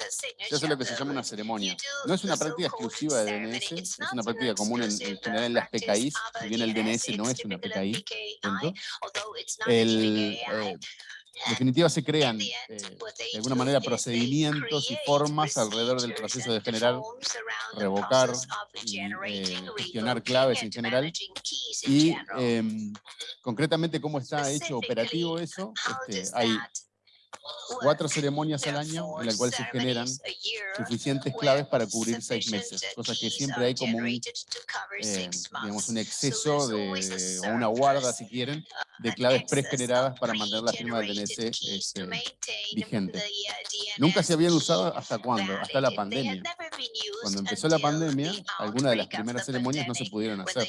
Se hace lo que se llama una ceremonia. No es una práctica exclusiva de DNS, es una práctica común en, en general en las PKIs, si bien el DNS no es una PKI. El, eh, en definitiva se crean eh, de alguna manera procedimientos y formas alrededor del proceso de generar, revocar eh, gestionar claves en general. Y eh, concretamente cómo está hecho operativo eso, este, hay cuatro ceremonias al año en la cual se generan suficientes claves para cubrir seis meses, cosa que siempre hay como un, eh, digamos, un exceso de, o una guarda, si quieren, de claves pregeneradas para mantener la firma del DNS este, vigente. Nunca se habían usado hasta cuándo, hasta la pandemia. Cuando empezó la pandemia, algunas de las primeras ceremonias no se pudieron hacer,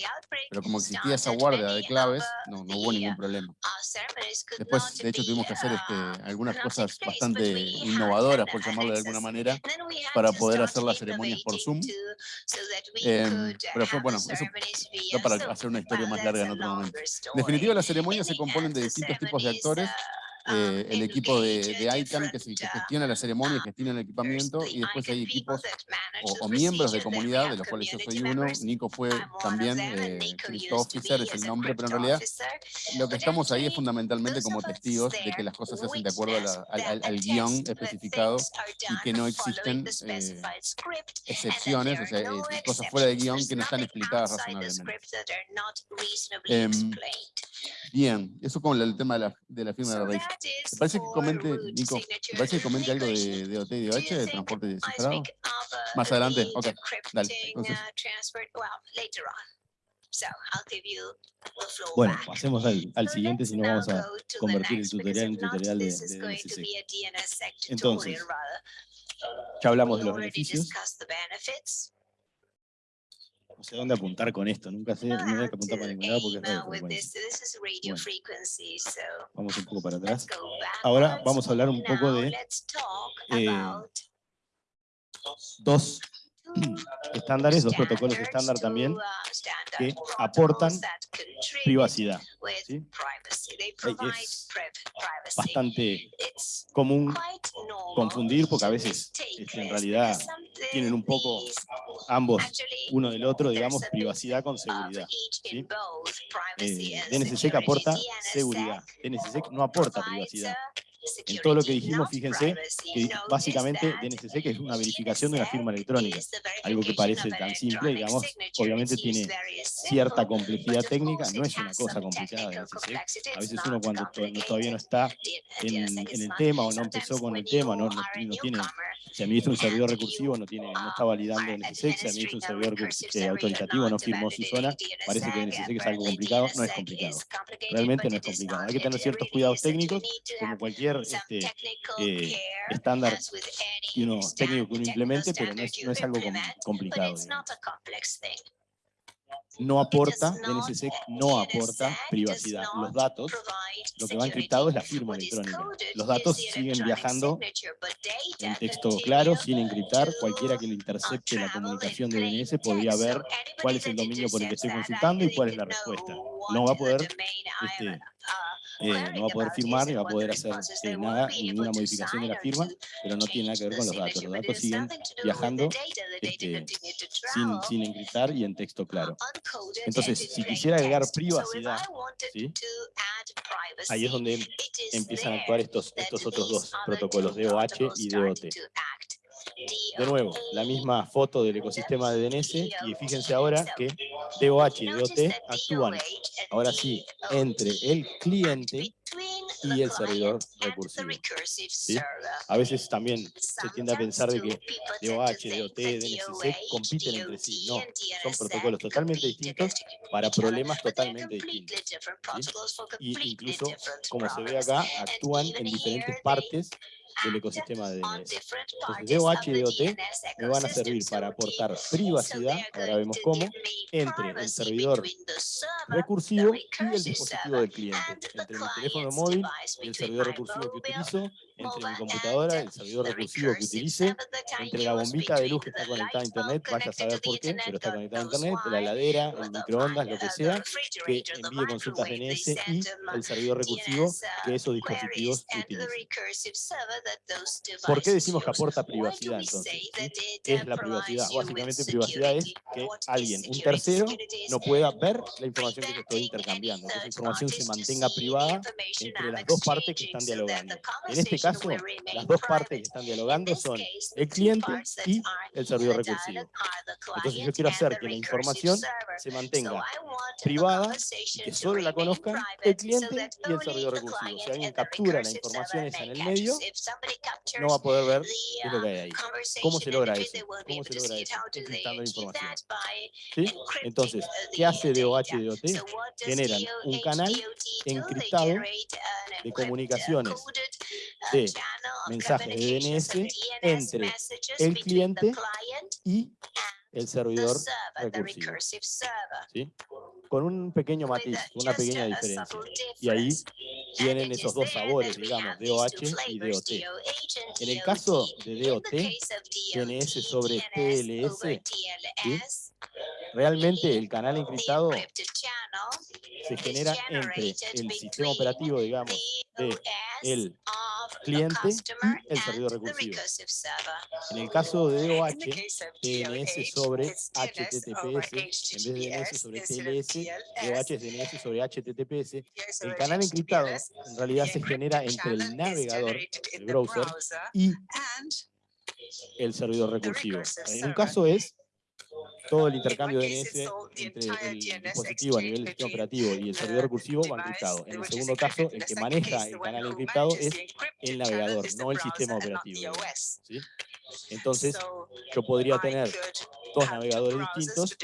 pero como existía esa guardia de claves, no, no hubo ningún problema. Después, de hecho, tuvimos que hacer este, algunas cosas bastante innovadoras, por llamarlo de alguna manera, para poder hacer las ceremonias por Zoom. Eh, pero fue, bueno, eso fue para hacer una historia más larga en otro momento. En definitiva, las ceremonias se componen de distintos tipos de actores eh, el equipo de, de ICANN que, que gestiona la ceremonia, y gestiona el equipamiento, y después hay equipos o, o, miembros de comunidad, de los cuales yo soy uno, Nico fue también, eh, Officer es el nombre, pero en realidad lo que estamos ahí es fundamentalmente como testigos de que las cosas se hacen de acuerdo a la, al, al, guion especificado y que no existen eh, excepciones, o sea, eh, cosas fuera de guion que no están explicadas razonablemente. Bien, eso con el tema de la, de la firma de la raíz. ¿Te parece que comente, Nico, ¿te parece que comente algo de, de OT y de OH, de transporte descifrado? Más adelante, ok, dale. Entonces. Bueno, pasemos al, al siguiente, si no vamos a convertir el tutorial en tutorial de, de DNSSEC. Entonces, ya hablamos de los beneficios no sé dónde apuntar con esto, nunca sé, no hay que apuntar para ningún lado porque es. Bueno, vamos un poco para atrás. Ahora vamos a hablar un poco de eh, dos <clears throat> estándares, dos protocolos estándar también, que aportan privacidad. ¿sí? Es bastante común confundir porque a veces este, en realidad tienen un poco ambos uno del otro, digamos, privacidad con seguridad. ¿sí? Eh, DNSSEC aporta seguridad, DNSSEC no aporta privacidad. En todo lo que dijimos, fíjense que básicamente DNSSEC es una verificación de una firma electrónica, algo que parece tan simple, digamos, obviamente tiene cierta complejidad técnica, no es una cosa complicada DNSSEC, a veces uno cuando todavía no está en, el tema o no empezó con el tema, no, no, tiene, se administra un servidor recursivo, no, tiene, no está validando DNSSEC, se administra un servidor eh, autoritativo, no firmó su zona, parece que DNSSEC es algo complicado, no es complicado, realmente no es complicado, hay que tener ciertos cuidados técnicos, como cualquier este, eh, estándar que uno, técnico que uno implemente, pero no es, no es algo complicado. No aporta, DNSSEC no aporta privacidad. Los datos, lo que va encriptado es la firma electrónica. Los datos siguen viajando en texto claro, sin encriptar. Cualquiera que le intercepte la comunicación de DNS podría ver cuál es el dominio por el que estoy consultando y cuál es la respuesta. No va a poder este, eh, no va a poder firmar ni va a poder hacer eh, nada, ninguna modificación de la firma, pero no tiene nada que ver con los datos. Los datos siguen viajando este, sin, sin encriptar y en texto claro. Entonces, si quisiera agregar privacidad, ahí es donde empiezan a actuar estos, estos otros dos protocolos, DOH y DOT. De nuevo, la misma foto del ecosistema de DNS y fíjense ahora que DOH y DOT actúan, ahora sí, entre el cliente y el servidor recursivo. A veces también se tiende a pensar de que DOH, DOT, DNSSEC compiten entre sí. No, son protocolos totalmente distintos para problemas totalmente distintos. Y incluso, como se ve acá, actúan en diferentes partes del ecosistema de DOH y DOT me van a servir para aportar privacidad, ahora vemos cómo, entre el servidor recursivo y el dispositivo del cliente, entre mi teléfono móvil y el servidor recursivo que utilizo, entre mi computadora, el servidor recursivo que utilice, entre la bombita de luz que está conectada a internet, vaya a saber por qué, pero está conectada a internet, la heladera, el microondas, lo que sea, que envíe consultas DNS y el servidor recursivo que esos dispositivos utilicen. ¿Por qué decimos que aporta privacidad entonces? ¿Qué es la privacidad? Básicamente privacidad es que alguien, un tercero, no pueda ver la información que yo estoy intercambiando, que esa información se mantenga privada entre las dos partes que están dialogando. En este caso, las dos partes que están dialogando son el cliente y el servidor recursivo. Entonces yo quiero hacer que la información se mantenga privada y que solo la conozcan el cliente y el servidor recursivo. Si alguien captura la información esa en el medio, no va a poder ver qué es lo que hay ahí. ¿Cómo se logra eso? ¿Cómo se logra eso? Encriptando la información. ¿Sí? Entonces, ¿qué hace DOH y DOT? Generan un canal encriptado de comunicaciones de mensajes de DNS entre el cliente y el servidor recursivo. ¿Sí? Con un pequeño matiz, una pequeña diferencia. Y ahí tienen esos dos sabores, digamos, DOH y DOT. En el caso de DOT, DNS sobre TLS, realmente el canal encriptado se genera entre el sistema operativo, digamos, de el cliente y el servidor recursivo. En el caso de DOH, DNS sobre HTTPS, en vez de DNS sobre TLS, DOH es DNS sobre HTTPS. El canal encriptado en realidad se genera entre el navegador, el browser, y el servidor recursivo. En un caso es todo el intercambio de DNS entre el dispositivo a nivel del sistema operativo y el servidor recursivo va encriptado. En el segundo caso, el que maneja el canal encriptado es el navegador, no el sistema operativo. Entonces, yo podría tener dos navegadores distintos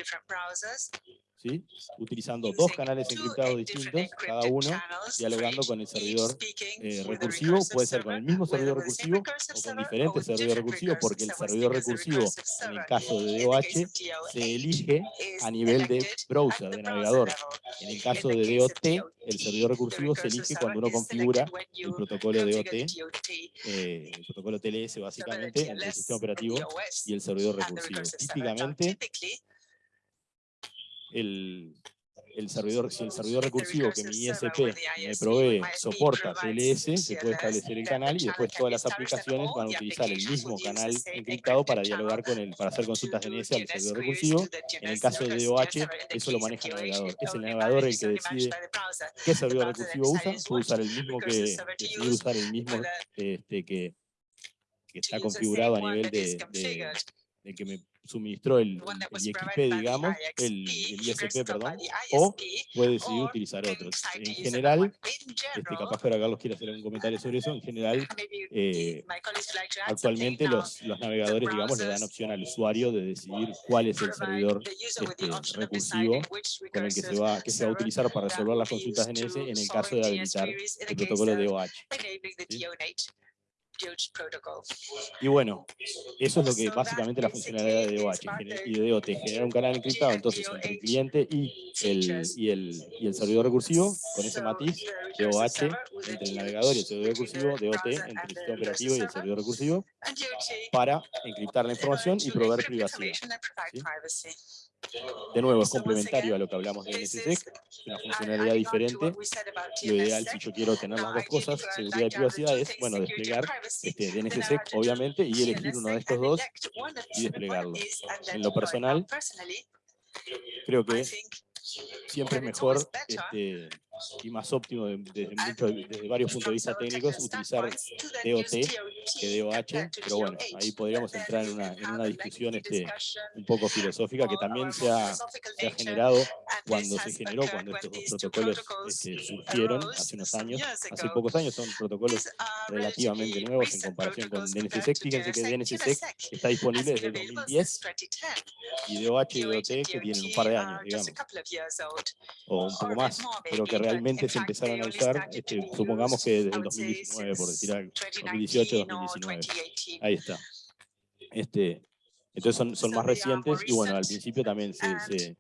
¿sí? utilizando dos canales encriptados distintos, cada uno dialogando con el servidor eh, recursivo, puede ser con el mismo servidor recursivo o con diferentes servidores recursivos, porque el servidor recursivo, en el caso de DOH, se elige a nivel de browser, de navegador. En el caso de DOT, el servidor recursivo se elige cuando uno configura el protocolo DOT, eh, el protocolo TLS básicamente, entre el sistema operativo y el servidor recursivo. Típicamente, el, el servidor, si el servidor recursivo que mi ISP me provee soporta TLS, se puede establecer el canal y después todas las aplicaciones van a utilizar el mismo canal encriptado para dialogar con el, para hacer consultas DNS al servidor recursivo. En el caso de DOH, eso lo maneja el navegador. Es el navegador el que decide qué servidor recursivo usa, puede usar el mismo que, decide usar el mismo este, que, que está configurado a nivel de, de, de que me suministró el, el IXP, digamos, el, el, ISP, perdón, o puede decidir utilizar otros. En general, este, capaz que Carlos quiere hacer un comentario sobre eso, en general, <laughs> eh, actualmente los, los navegadores, digamos, le dan opción al usuario de decidir cuál es el servidor este, recursivo con el que se, va, que se va a utilizar para resolver las consultas DNS en el caso de habilitar el protocolo de OH. ¿sí? Y bueno, eso es lo que básicamente la funcionalidad de DOH y de DOT, generar un canal encriptado entonces entre el cliente y el, y el, y el servidor recursivo, con ese matiz, DOH entre el navegador y el servidor recursivo, DOT entre el sistema operativo y el servidor recursivo, para encriptar la información y proveer privacidad. ¿sí? De nuevo, es complementario a lo que hablamos de NSSEC, es una funcionalidad diferente. Lo ideal, si yo quiero tener las dos cosas, seguridad y privacidad, es, bueno, desplegar este, DNSSEC, obviamente, y elegir uno de estos dos y desplegarlo. En lo personal, creo que siempre es mejor este, y más óptimo desde, desde, varios puntos de vista técnicos utilizar DOT que DOH, pero bueno, ahí podríamos entrar en una, en una discusión este, un poco filosófica que también se ha, se ha, generado cuando se generó, cuando estos dos protocolos este, surgieron hace unos años, hace pocos años, son protocolos relativamente nuevos en comparación con DNSSEC. Fíjense que DNSSEC está disponible desde el 2010 y DOH y DOT que tienen un par de años, digamos, o un poco más, pero que realmente se empezaron a usar, este, supongamos que desde el 2019, por decir algo, 2018-2019. Ahí está. Este, entonces son, son más recientes y bueno, al principio también se, se,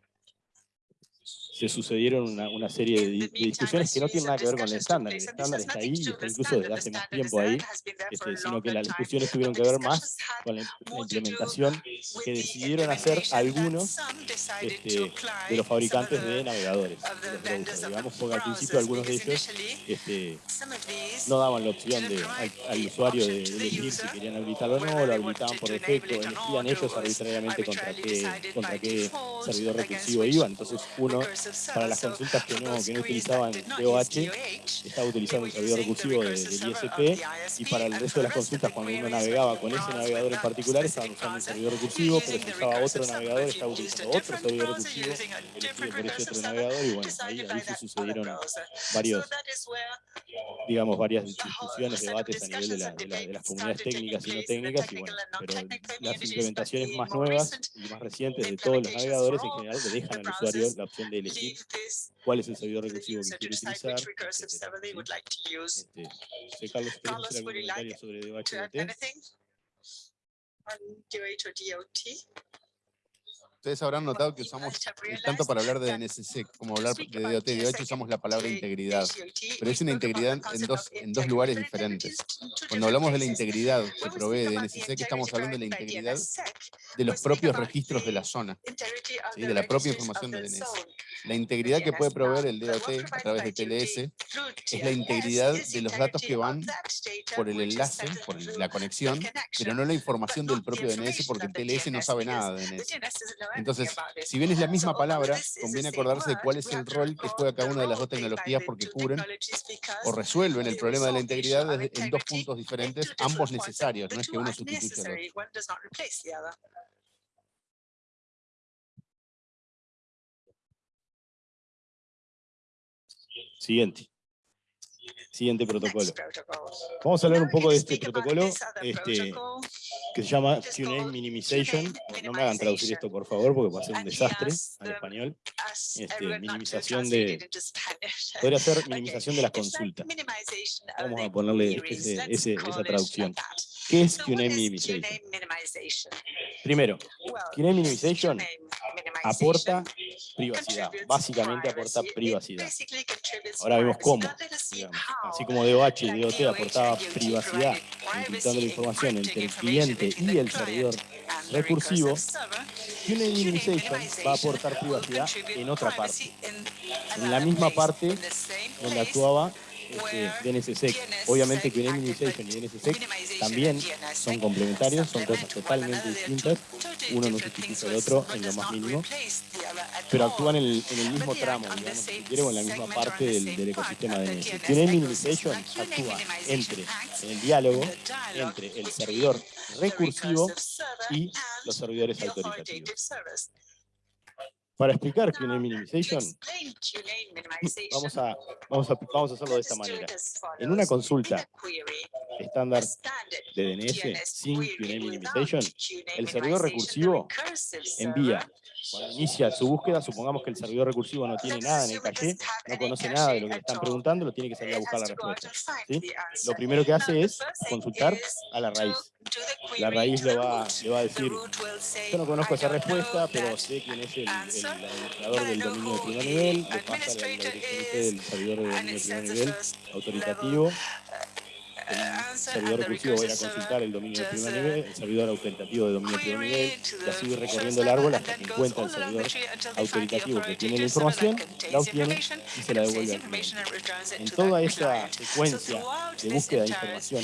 se sucedieron una, una serie de, de, discusiones que no tienen nada que ver con el estándar. El estándar está ahí y está incluso desde hace más tiempo ahí, este, sino que las discusiones tuvieron que ver más con la, la implementación que decidieron hacer algunos este, de los fabricantes de navegadores, de digamos, porque al principio algunos de ellos este, no daban la opción de, al, al usuario de, elegir si querían habilitarlo o no, lo habilitaban por defecto, elegían ellos arbitrariamente contra qué, contra qué servidor recursivo iban, entonces uno para las consultas que no, que no utilizaban DOH, estaba utilizando el servidor recursivo de, del ISP, y para el resto de las consultas, cuando uno navegaba con ese navegador en particular, estaban usando un servidor recursivo, pero si usaba otro navegador, estaba utilizando otro servidor recursivo, elegido por ese otro navegador, y bueno, ahí, ahí se sucedieron varios, digamos, varias discusiones, debates a nivel de, la, de, la, de las comunidades técnicas y no técnicas, y bueno, pero las implementaciones más nuevas y más recientes de todos los navegadores en general le dejan al usuario la opción de elegir cuál es el servidor recursivo que quiere utilizar. Este, Carlos, ¿quieres hacer algún comentario sobre DOH Ustedes habrán notado que usamos, tanto para hablar de DNSSEC <laughs> como hablar de DOT y DOH, usamos la palabra integridad. Pero es una integridad en dos, en dos lugares diferentes. Cuando hablamos de la integridad que provee DNSSEC, estamos hablando de la integridad de los propios registros de la zona, ¿sí? de la propia información de DNS. La integridad que puede proveer el DOT a través de TLS es la integridad de los datos que van por el enlace, por la conexión, pero no la información del propio DNS porque el TLS no sabe nada de DNS. Entonces, si bien es la misma <laughs> palabra, conviene acordarse de cuál es el rol que juega cada una de las dos tecnologías porque cubren o resuelven el problema de la integridad en dos puntos diferentes, ambos necesarios, no es que uno sustituya al otro. Siguiente. Siguiente protocolo. Vamos a hablar un poco de este protocolo este, que se llama QNAME Minimization. No me hagan traducir esto, por favor, porque va a ser un desastre al español. este, minimización de, podría ser minimización de las consultas. Vamos a ponerle ese, ese, esa traducción. ¿Qué es QNAME Minimization? Primero, QNAME Minimization aporta privacidad, básicamente aporta privacidad. Ahora vemos cómo, así como DOH y DOT aportaba privacidad, encriptando la información entre el cliente y el servidor recursivo, QNAME Minimization va a aportar privacidad en otra parte, en la misma parte donde actuaba este, DNSSEC. Obviamente que Minimization y DNSSEC también son complementarios, son cosas totalmente distintas. Uno no sustituye al otro en lo más mínimo, pero actúan en el, mismo tramo, digamos, si quiere, en la misma parte del, ecosistema DNS. QNAME Minimization actúa entre, en el diálogo entre el servidor recursivo y los servidores autoritativos. Para explicar QNAME Minimization, vamos a, vamos, a, vamos a hacerlo de esta manera. En una consulta estándar de DNS sin QNAME Minimization, el servidor recursivo envía cuando inicia su búsqueda, supongamos que el servidor recursivo no tiene nada en el caché, no conoce nada de lo que le están preguntando, lo tiene que salir a buscar la respuesta. Lo primero que hace es consultar a la raíz. La raíz le va, le va a decir, yo no conozco esa respuesta, pero sé quién es el, administrador del dominio de primer nivel, le pasa la, dirección del servidor de dominio de primer nivel, autoritativo, el servidor recursivo va a consultar el dominio de primer nivel, el servidor autoritativo de dominio de primer nivel, y así recorriendo el árbol hasta que encuentra el servidor autoritativo que tiene la información, la obtiene y se la devuelve al cliente. En toda esa secuencia de búsqueda de información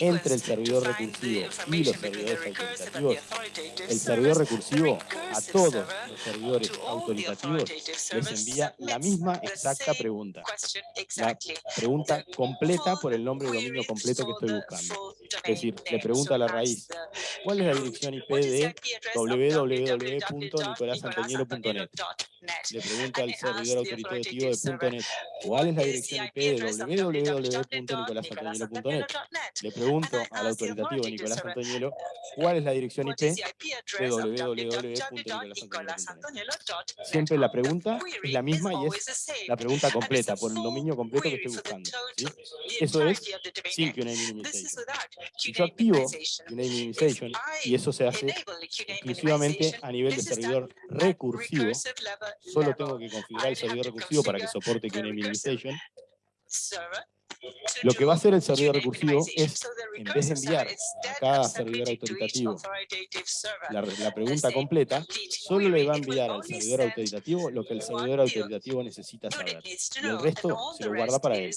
entre el servidor recursivo y los servidores autoritativos, el servidor recursivo a todos los servidores autoritativos les envía la misma exacta pregunta. La pregunta completa por el nombre de dominio completo completo que estoy buscando. Es decir, le pregunta a la raíz, ¿cuál es la dirección IP de www.nicolasantoñelo.net? Le pregunta al servidor autoritativo de .net, ¿cuál es la dirección IP de www.nicolasantoñelo.net? Le pregunto al autoritativo de Nicolás ¿cuál es la dirección IP de www.nicolasantoñelo.net? Siempre la pregunta es la misma y es la pregunta completa, por el dominio completo que estoy buscando. Eso es sin yo activo QNAME Minimization, y eso se hace exclusivamente a nivel de servidor recursivo, solo tengo que configurar el servidor recursivo para que soporte QNAME Minimization, lo que va a hacer el servidor recursivo es, en vez de enviar a cada servidor autoritativo la, pregunta completa, solo le va a enviar al servidor autoritativo lo que el servidor autoritativo necesita saber. Y el resto se lo guarda para él.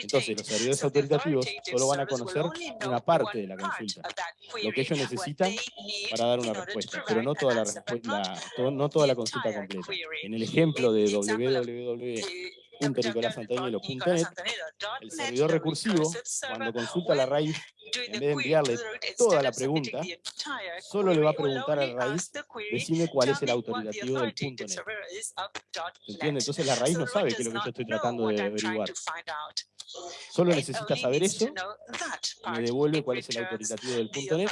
Entonces, los servidores autoritativos solo van a conocer una parte de la consulta, lo que ellos necesitan para dar una respuesta, pero no toda la, no toda la consulta completa. En el ejemplo de www el servidor recursivo, cuando consulta la raíz, en vez de enviarle toda la pregunta, solo le va a preguntar a la raíz, decime cuál es el autoritativo del .net. ¿Se entiende? Entonces la raíz no sabe qué es lo que yo estoy tratando de averiguar. Solo necesita saber eso, me devuelve cuál es el autoritativo del .NET.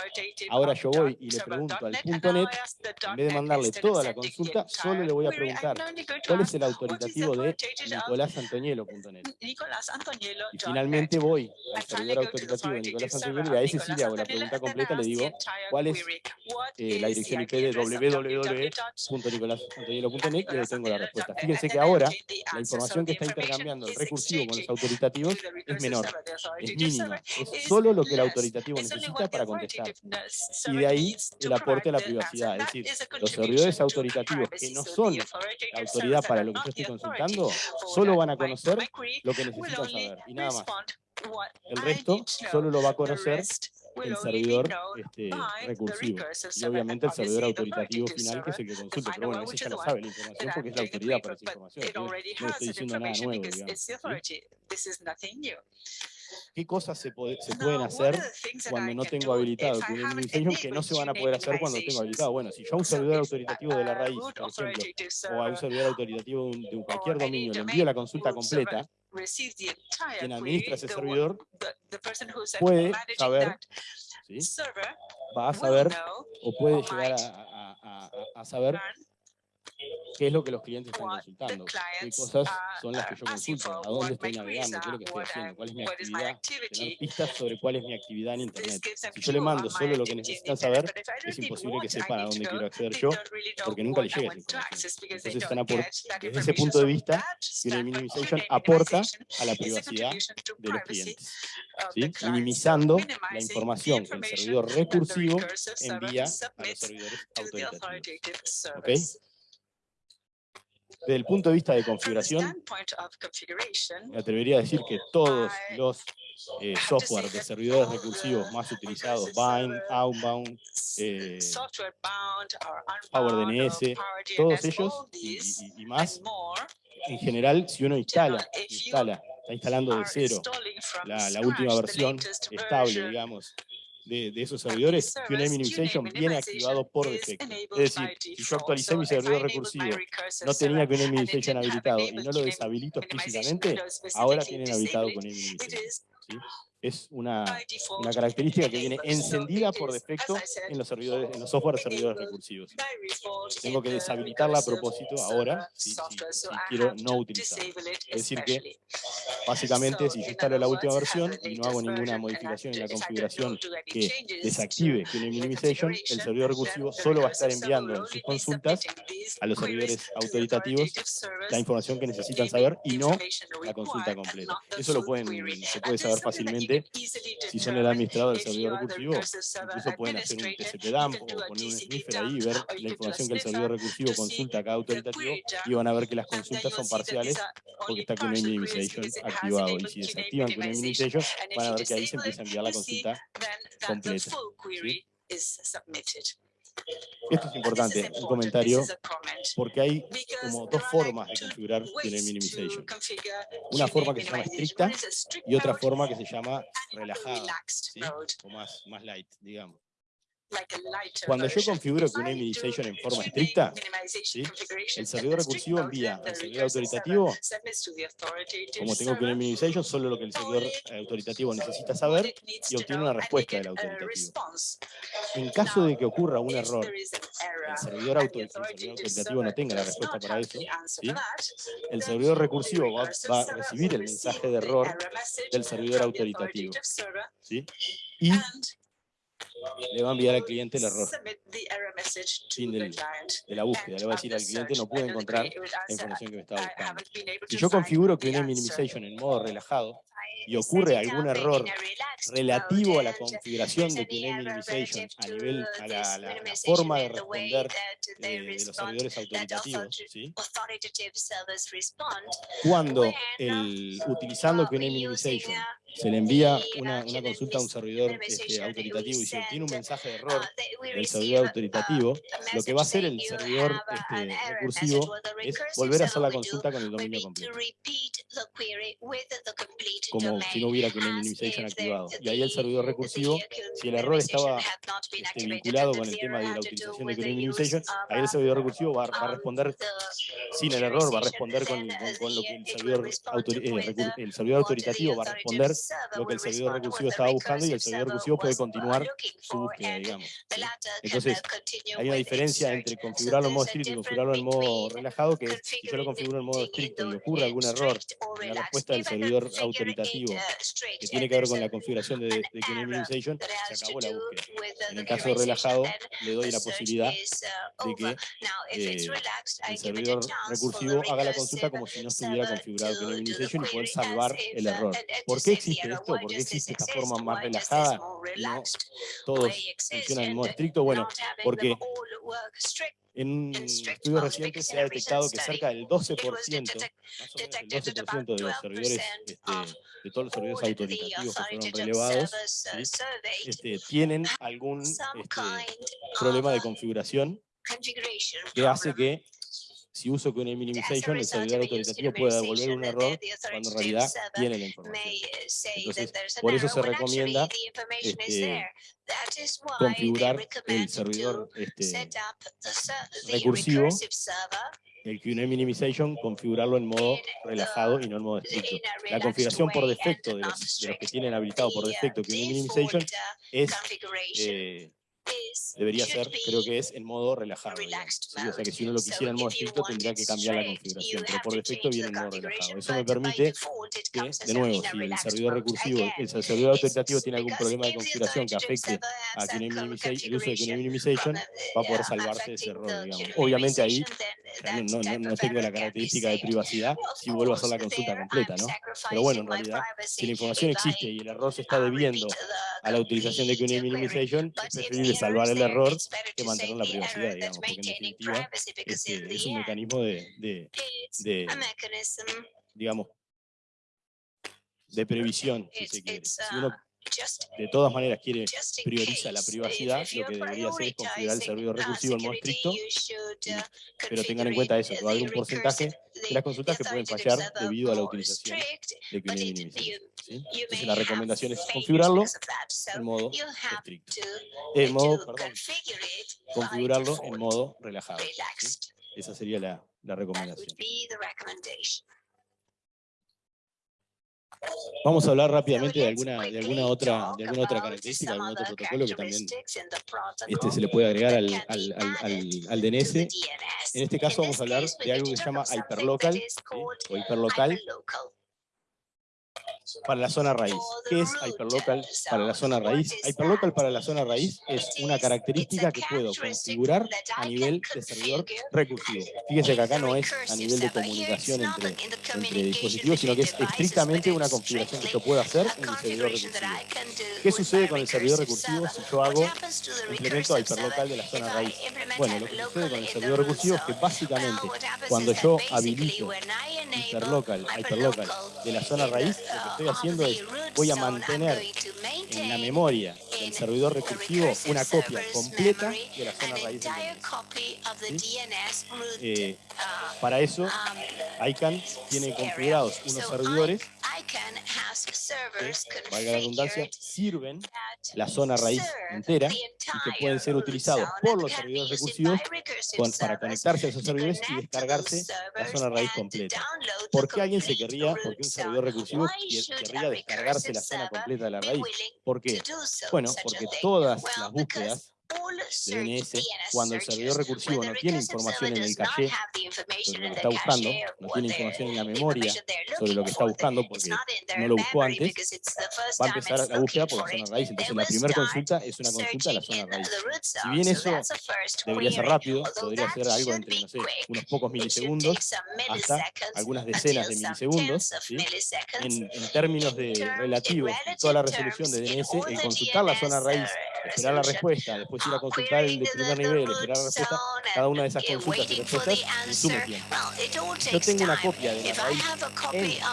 Ahora yo voy y le pregunto al .NET, en vez de mandarle toda la consulta, solo le voy a preguntar cuál es el autoritativo de nicolasantonielo.net. Y finalmente voy al servidor autoritativo <laughs> de Nicolás Antonielo y a ese sí le hago la pregunta completa, le digo cuál es eh, la dirección IP de www.nicolasantonielo.net y le tengo la respuesta. Fíjense que ahora la información que está intercambiando el recursivo con los autoritativos es menor, es mínima, es solo lo que el autoritativo necesita para contestar. Y de ahí el aporte a la privacidad, es decir, los servidores autoritativos que no son la autoridad para lo que yo estoy consultando, solo van a conocer lo que necesitan saber, y nada más. El resto solo lo va a conocer el servidor este, recursivo. Y obviamente el servidor autoritativo final que es el que consulta. Pero bueno, ese ya lo sabe la información porque es la autoridad para esa información. No estoy diciendo nada nuevo, digamos. ¿Qué cosas se, se pueden hacer cuando no tengo habilitado Administration que no se van a poder hacer cuando tengo habilitado? Bueno, si yo a un servidor autoritativo de la raíz, por ejemplo, o a un servidor autoritativo de cualquier dominio le envío la consulta completa, quien administra ese servidor puede saber, va a saber o puede llegar a, saber ¿Qué es lo que los clientes están consultando? ¿Qué cosas son las que yo consulto? ¿A dónde estoy navegando? ¿Qué es lo que estoy haciendo? ¿Cuál es mi actividad? Tener pistas sobre cuál es mi actividad en Internet. Si yo le mando solo lo que necesitan saber, es imposible que sepan a dónde quiero acceder yo, porque nunca les llega esa información. Entonces, están desde ese punto de vista, QNAME Minimization aporta a la privacidad de los clientes, ¿sí? minimizando la información que el servidor recursivo envía a los servidores autoritativos. ¿Okay? Desde el punto de vista de configuración, me atrevería a decir que todos los eh, software de servidores recursivos más utilizados, Bind, Outbound, eh, PowerDNS, todos ellos y, y, más, en general, si uno instala, instala está instalando de cero la, la última versión estable, digamos, de, de, esos servidores, QNAME Minimization viene activado por defecto. Es decir, si yo actualicé mi servidor recursivo, no tenía QNAME Minimization habilitado y no lo deshabilito explícitamente, ahora tienen habilitado QNAME Minimization. ¿sí? Es una, una, característica que viene encendida por defecto en los servidores, en los software servidores recursivos. Tengo que deshabilitarla a propósito ahora si, quiero no utilizarla. Es decir que, básicamente, si yo instalo la última versión y no hago ninguna modificación en la configuración que desactive QNAME Minimization, el servidor recursivo solo va a estar enviando en sus consultas a los servidores autoritativos la información que necesitan saber y no la consulta completa. Eso lo pueden, se puede saber fácilmente si son el administrador del servidor recursivo, incluso pueden hacer un TCP-DAMP o poner un sniffer ahí y ver la información que el servidor recursivo consulta a cada autoritativo y van a ver que las consultas son parciales porque está con minimization activado. Y si desactivan con minimization, van a ver que ahí se empieza a enviar la consulta completa. Esto es importante, un comentario, porque hay como dos formas de configurar QNAME Minimization. Una forma que se llama estricta y otra forma que se llama relajada, o más, más light, digamos. Cuando yo configuro QNAME Minimization en forma estricta, el servidor recursivo envía al servidor autoritativo, como tengo QNAME Minimization, solo lo que el servidor autoritativo necesita saber y obtiene una respuesta del autoritativo. En caso de que ocurra un error, el servidor, autoritativo no tenga la respuesta para eso, el servidor recursivo va, va, a recibir el mensaje de error del servidor autoritativo. Y le va a enviar al cliente el error. Fin de la búsqueda. Le va a decir al cliente no puede encontrar la información que me estaba buscando. Si yo configuro que Minimization en modo relajado, y ocurre algún error relativo a la configuración de QNAME Minimization a nivel, a la, forma de responder de, los servidores autoritativos, ¿sí? cuando el, utilizando QNAME Minimization se le envía una, una consulta a un servidor este, autoritativo y se obtiene un mensaje de error del servidor autoritativo, lo que va a hacer el servidor este, recursivo es volver a hacer la consulta con el dominio completo. Como si no hubiera QNAME Minimization activado. Y ahí el servidor recursivo, si el error estaba este, vinculado con el tema de la utilización de QNAME Minimization, ahí el servidor recursivo va, a responder sin el error, va a responder con, lo que el servidor, eh, el servidor autoritativo va a responder lo que el servidor recursivo estaba buscando y el servidor recursivo puede continuar su búsqueda, digamos. Entonces, hay una diferencia entre configurarlo en modo estricto y configurarlo en modo relajado, que es, si yo lo configuro en modo estricto y ocurre algún error en la respuesta del servidor autoritativo que tiene que ver con la configuración de, de Minimization, se acabó la búsqueda. En el caso relajado, le doy la posibilidad de que eh, el servidor recursivo haga la consulta como si no estuviera configurado con Minimization y poder salvar el error. ¿Por qué existe esto? ¿Por qué existe esta forma más relajada? No todos funcionan en modo estricto. Bueno, porque en un estudio reciente se ha detectado que cerca del 12%, más o menos el 12% de los servidores, este, de todos los servidores autoritativos que fueron relevados, este, tienen algún este, problema de configuración que hace que si uso con el minimization, el servidor autoritativo puede devolver un error cuando en realidad tiene la información. Entonces, por eso se recomienda este, configurar el servidor este, recursivo, el QA minimization, configurarlo en modo relajado y no en modo estricto. La configuración por defecto de los, que tienen habilitado por defecto QA minimization es debería ser, creo que es en modo relajado. O sea que si uno lo quisiera en modo estricto tendría que cambiar la configuración, pero por defecto viene en modo relajado. Eso me permite que, de nuevo, si el servidor recursivo, el servidor autoritario tiene algún problema de configuración que afecte a el uso de QNAP Minimization, va a poder salvarse de ese error, digamos. Obviamente ahí no, no, no, tengo la característica de privacidad si vuelvo a hacer la consulta completa, ¿no? Pero bueno, en realidad, si la información existe y el error se está debiendo a la utilización de QNAP Minimization, es preferible salvar el error que mantener la privacidad, digamos, porque en definitiva este, es un mecanismo de, de, de digamos, de previsión, si se quiere. Si uno de todas maneras quiere priorizar la privacidad, lo que debería hacer es configurar el servidor recursivo en modo estricto, pero tengan en cuenta eso, va a haber un porcentaje de las consultas que pueden fallar debido a la utilización de QNAP Minimization. Entonces la recomendación es configurarlo en modo estricto. En modo, perdón, configurarlo en modo relajado. Esa sería la, la recomendación. Vamos a hablar rápidamente de alguna, de alguna, otra, de alguna otra característica, algún otro protocolo que también este, se le puede agregar al, al, al, al, DNS. En este caso vamos a hablar de algo que se llama hyperlocal o hiperlocal para la zona raíz. ¿Qué es hyperlocal para la zona raíz? Hyperlocal para la zona raíz es una característica que puedo configurar a nivel de servidor recursivo. Fíjese que acá no es a nivel de comunicación entre, entre dispositivos, sino que es estrictamente una configuración que yo puedo hacer en mi servidor recursivo. ¿Qué sucede con el servidor recursivo si yo hago implemento hyperlocal de la zona raíz? Bueno, lo que sucede con el servidor recursivo es que básicamente cuando yo habilito hyperlocal, hyperlocal de la zona raíz, estoy haciendo es, voy a mantener en la memoria del servidor recursivo una copia completa de la zona raíz del DNS. Eh, para eso, ICANN tiene configurados unos servidores valga la redundancia, sirven la zona raíz entera y que pueden ser utilizados por los servidores recursivos para conectarse a esos servidores y descargarse la zona raíz completa. ¿Por qué alguien se querría, por qué un servidor recursivo querría descargarse la zona completa de la raíz? ¿Por qué? Bueno, porque todas las búsquedas DNS, cuando el servidor recursivo no tiene información en el caché sobre lo que está buscando, no tiene información en la memoria sobre lo que está buscando porque no lo buscó antes, va a empezar la búsqueda por la zona raíz. Entonces la primera consulta es una consulta a la zona raíz. Si bien eso debería ser rápido, podría ser algo entre, no sé, unos pocos milisegundos hasta algunas decenas de milisegundos, en, en, términos de relativos, toda la resolución de DNS, el consultar la zona raíz, esperar la respuesta, después ir a consultar el de primer nivel, esperar la respuesta, cada una de esas consultas y respuestas consume tiempo. Yo tengo una copia de la raíz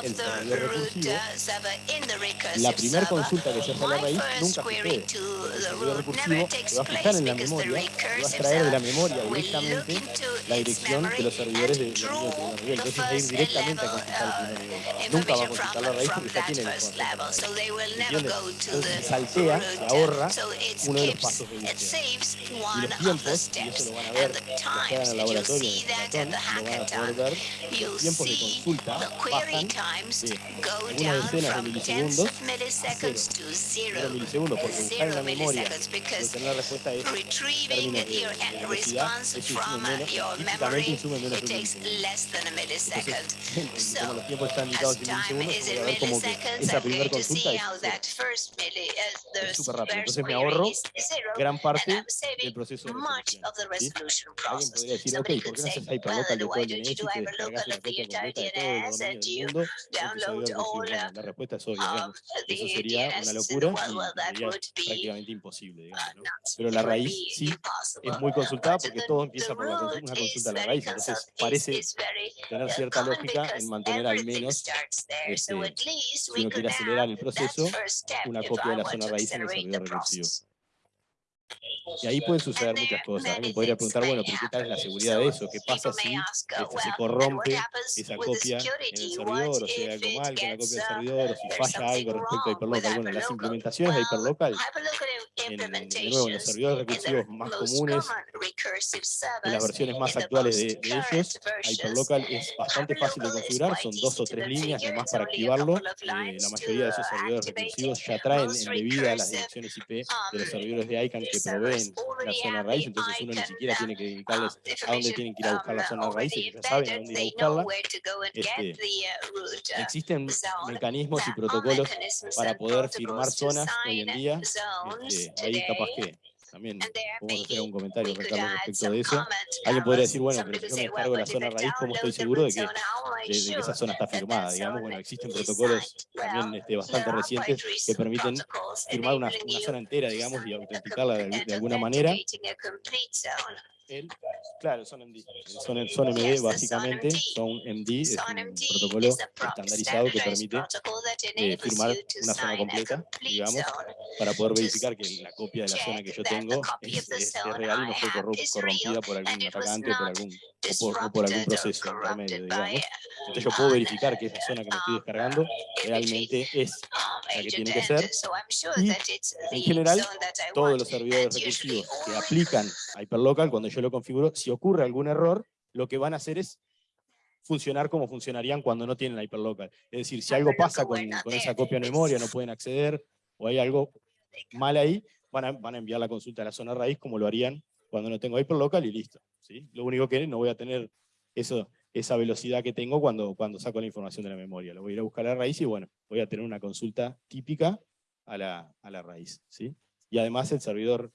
en el servidor recursivo. La primera consulta que se hace a la raíz nunca sucede. El servidor recursivo se va a fijar en la memoria, y va a extraer de la memoria directamente la dirección de los servidores de, primer nivel. Entonces va a ir directamente a consultar el primer nivel. Nunca va a consultar la raíz porque ya tiene la información. Entonces saltea, se ahorra uno de los pasos de. Y los tiempos, y eso lo van a ver que hagan el laboratorio de Maratón, lo van a poder ver, los tiempos de consulta bajan de algunas decenas de milisegundos a cero. Cero milisegundos, porque buscar en la memoria tener la respuesta es, en términos de, de velocidad, menos, típicamente menos de un milisegundo. Entonces, <laughs> como los tiempos están limitados en milisegundos, voy a ver como que esa primera consulta es súper rápido. Entonces me ahorro gran parte del proceso de resolución. Alguien podría decir, ok, ¿por qué no haces hyperlocal de todo el DNS y te descargas una copia completa de todo el dominio del mundo en La respuesta es obvia, digamos. Eso sería una locura y sería prácticamente imposible, digamos, ¿no? Pero la raíz sí es muy consultada porque todo empieza por una consulta a la raíz, entonces parece tener cierta lógica en mantener al menos, este, si uno quiere acelerar el proceso, una copia de la zona raíz en el servidor recursivo. Y ahí pueden suceder muchas cosas. Alguien podría preguntar, bueno, pero ¿qué tal es la seguridad de eso? ¿Qué pasa si se corrompe esa copia en el servidor, o sea, algo mal con la copia del servidor, o si falla algo respecto a Hyperlocal? Bueno, las implementaciones de Hyperlocal, en, de nuevo, en los servidores recursivos más comunes, en las versiones más actuales de, de ellos, Hyperlocal es bastante fácil de configurar, son dos o tres líneas nomás para activarlo. Eh, la mayoría de esos servidores recursivos ya traen embebida las direcciones IP de los servidores de ICANN que proveen la zona raíz, entonces uno ni siquiera tiene que dedicarles a dónde tienen que ir a buscar la zona raíz, ellos ya saben a dónde ir a buscarla. Este, existen mecanismos y protocolos para poder firmar zonas hoy en día, este, ahí capaz que también podemos hacer un comentario respecto de eso. Alguien podría decir, bueno, pero si yo me descargo la zona raíz, ¿cómo estoy seguro de que, de, que esa zona está firmada? Digamos, bueno, existen protocolos también este, bastante recientes que permiten firmar una, una, zona entera, digamos, y autenticarla de, de alguna manera. El, claro, son MD. Son, son MD básicamente, son MD, es un protocolo estandarizado que permite eh, firmar una zona completa, digamos, para poder verificar que la copia de la zona que yo tengo es, es, es real y no fue corrompida por algún atacante o por algún, o por, o por algún proceso intermedio, digamos. Entonces yo puedo verificar que esa zona que me estoy descargando realmente es la que tiene que ser. Y en general, todos los servidores recursivos que aplican Hyperlocal, cuando yo lo configuro, si ocurre algún error, lo que van a hacer es funcionar como funcionarían cuando no tienen Hyperlocal. Es decir, si algo pasa con, con esa copia de memoria, no pueden acceder, o hay algo mal ahí, van a, van a enviar la consulta a la zona raíz como lo harían cuando no tengo Hyperlocal y listo. ¿sí? Lo único que no voy a tener eso, esa velocidad que tengo cuando, cuando saco la información de la memoria. Lo voy a ir a buscar a la raíz y bueno, voy a tener una consulta típica a la, a la raíz. ¿sí? Y además el servidor,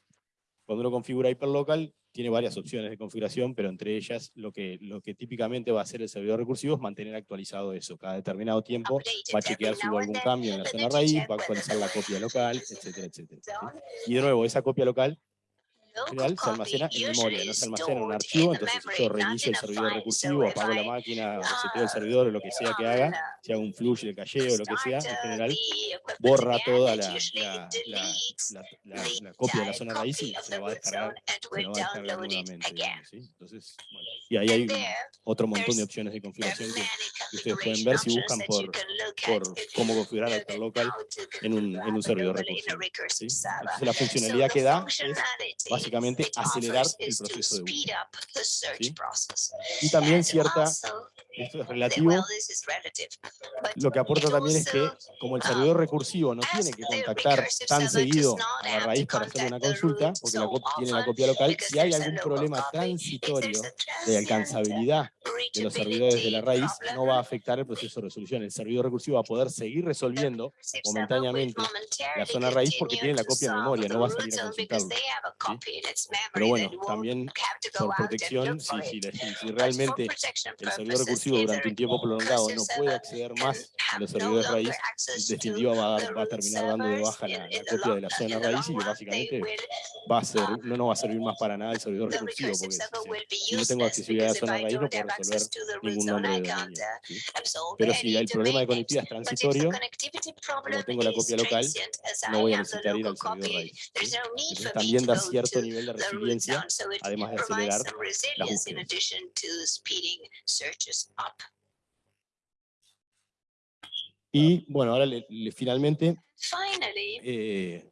cuando uno configura Hyperlocal, tiene varias opciones de configuración, pero entre ellas lo que, lo que típicamente va a hacer el servidor recursivo es mantener actualizado eso. Cada determinado tiempo va a chequear si hubo algún cambio en la zona raíz, va a actualizar la copia local, etcétera, etcétera. Y de nuevo, esa copia local general se almacena en memoria, no se almacena en un archivo, entonces yo reinicio el servidor recursivo, apago la máquina, reseteo el servidor o lo que sea que haga, si hago un flush de calle o lo que sea, en general borra toda la, la, la, la copia de la zona raíz y se la va a descargar, se la va a descargar nuevamente. ¿sí? Entonces, bueno, y ahí hay otro montón de opciones de configuración que, que ustedes pueden ver si buscan por, por cómo configurar Hyperlocal en un, en un servidor recursivo. ¿sí? Entonces la funcionalidad que da es básicamente acelerar el proceso de búsqueda. ¿sí? Y también cierta, esto es relativo, lo que aporta también es que como el servidor recursivo no tiene que contactar tan seguido a la raíz para hacer una consulta, porque la tiene la copia local, si hay algún problema transitorio de alcanzabilidad de los servidores de la raíz, no va a afectar el proceso de resolución. El servidor recursivo va a poder seguir resolviendo momentáneamente la zona raíz porque tiene la copia en memoria, no va a salir a consultarlo. Pero bueno, también por protección, si, si, si, realmente el servidor recursivo durante un tiempo prolongado no puede acceder más a los servidores raíz, en definitiva va a, va a terminar dando de baja la, la, copia de la zona raíz y básicamente va a ser, no, no va a servir más para nada el servidor recursivo, porque si, si no tengo accesibilidad a la zona raíz no puedo resolver ningún nombre de dominio. ¿sí? Pero si el problema de conectividad es transitorio, como tengo la copia local, no voy a necesitar ir al servidor raíz. ¿sí? Entonces también da cierto nivel de resiliencia, además de acelerar las búsquedas. Y bueno, ahora le, le, finalmente eh,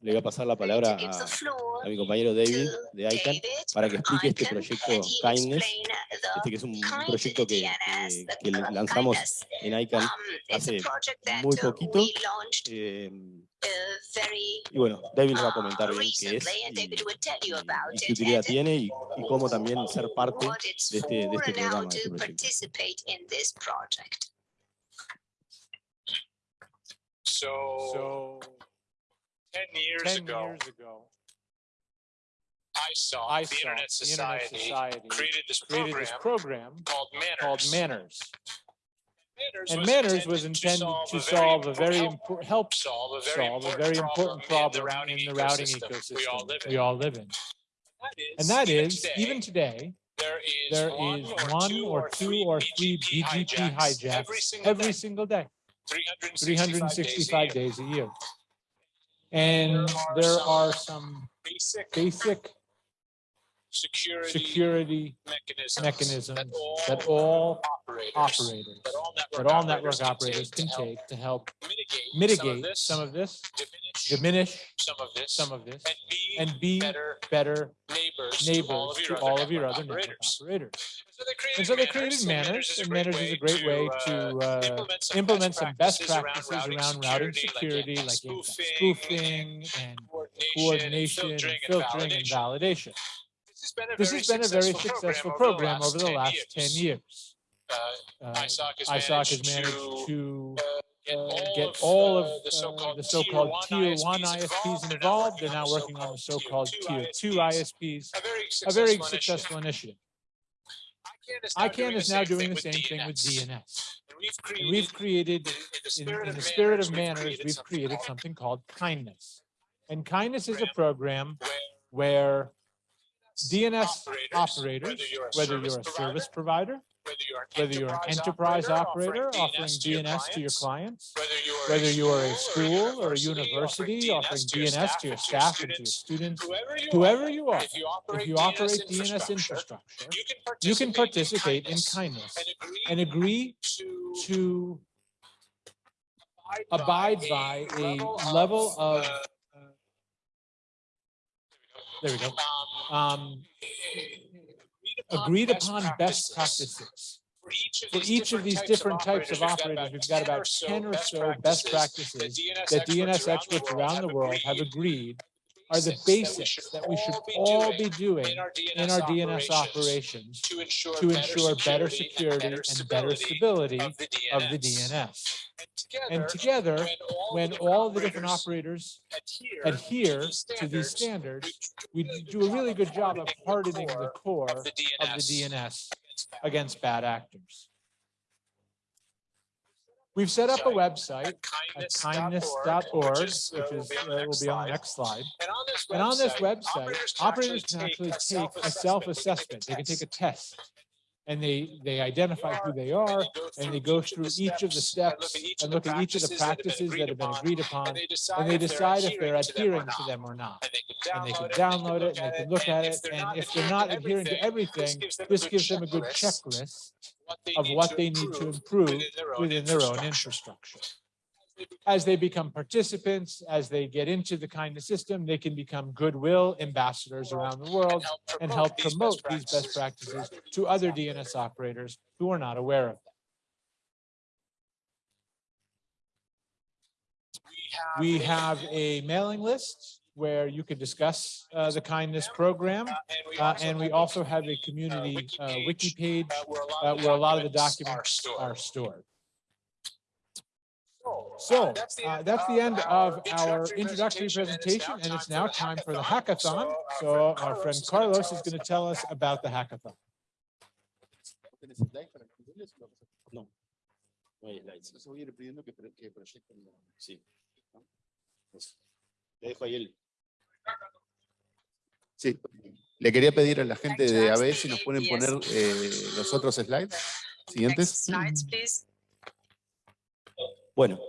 le voy a pasar la palabra a, a, mi compañero David de ICANN para que explique este proyecto Kindness, este que es un, proyecto que, que, que, lanzamos en ICANN um, hace muy poquito. Eh, y bueno, David nos va a comentar bien qué es y, y, y qué utilidad tiene y, y, cómo también ser parte de este, de este programa, de este proyecto. So, so 10 years, 10 ago, years ago, I saw, I the, Internet Society the Internet Society created this program, this program called Manners. Called Manners. And Manners was intended to solve a very important, help solve a very, solve a very important problem in the routing ecosystem we all live in. All live in. And that is, even today, there is, there is one or two or three BGP hijacks every single day. 365 days a year. And there are some basic security, security mechanisms, mechanisms that, all that all operators, operators that all network, that all network operators, can take to help mitigate, mitigate some of this, some of this diminish, some of this, some of this, and be, and be better, better neighbors, neighbors to all of your, all of your other operators. operators. And so they created Manners, and Manners is a great way to uh, implement some best practices around routing security, like spoofing and coordination, and filtering, and validation. This has been a very successful program over the last 10 years. Uh, ISOC has managed to uh, get all of uh, the so-called tier one ISPs involved. They're now working on the so-called tier two ISPs, a very successful initiative. ICANN is now doing the same thing with DNS. And we've created, in, in the spirit of manners, we've created something called kindness. And kindness is a program where DNS operators, whether you're a service provider, whether you're an enterprise operator offering DNS to your clients, whether you are a school or a university offering DNS to your staff and to your students, whoever you are, if you operate DNS infrastructure, you can participate in kindness and agree to abide by a level of uh, there we go. Um, agreed upon best practices. For each of these different types of operators, we've got about 10 or so best practices that DNS experts around the world have agreed are the basics that we should all be doing in our DNS operations to ensure better security and better stability of the DNS. And together, when all the different operators adhere to these standards, we do a really good job of hardening the core of the DNS against bad actors. We've set up a website at kindness.org, which is uh, will be on the next slide. And on this website, operators can actually take a self-assessment. They can take a test. and they they identify who they are and they go through each of the steps and look at each of the practices that have been agreed upon and they decide if they're adhering to them or not. and they can download it and they can look at it and if they're not adhering to everything this gives them a good checklist of what they need to improve within their own infrastructure. as they become participants, as they get into the kind of system, they can become goodwill ambassadors around the world and help promote these best practices. to other DNS operators who are not aware of them. We have a mailing list where you can discuss uh, the kindness program. Uh, and we also have a community uh, wiki page uh, where a lot of the documents are stored. So uh, that's the end of our introductory presentation, and it's now time for the hackathon. So our friend Carlos is going to tell us about the hackathon. No, no hay slides. Sí. Le dejo ahí el. Sí, le quería pedir a la gente de AB si nos pueden poner eh, los otros slides siguientes. Bueno,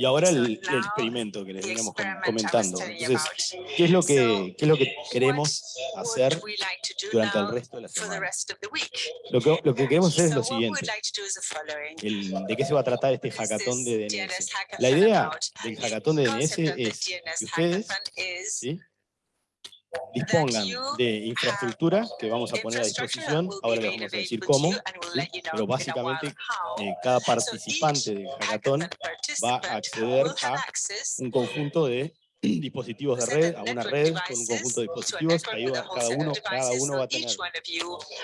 y ahora el, el, experimento que les veníamos comentando. Entonces, ¿qué es lo que, qué es lo que queremos hacer durante el resto de la semana? Lo que, lo que queremos hacer es lo siguiente. El, ¿De qué se va a tratar este hackathon de DNS? La idea del hackathon de DNS es que ustedes ¿sí? Dispongan de infraestructura que vamos a poner a disposición, ahora les vamos a decir cómo, pero básicamente eh, cada participante del hackathon va a acceder a un conjunto de dispositivos de red, a una red con un conjunto de dispositivos, ahí va, cada, uno, cada uno va a tener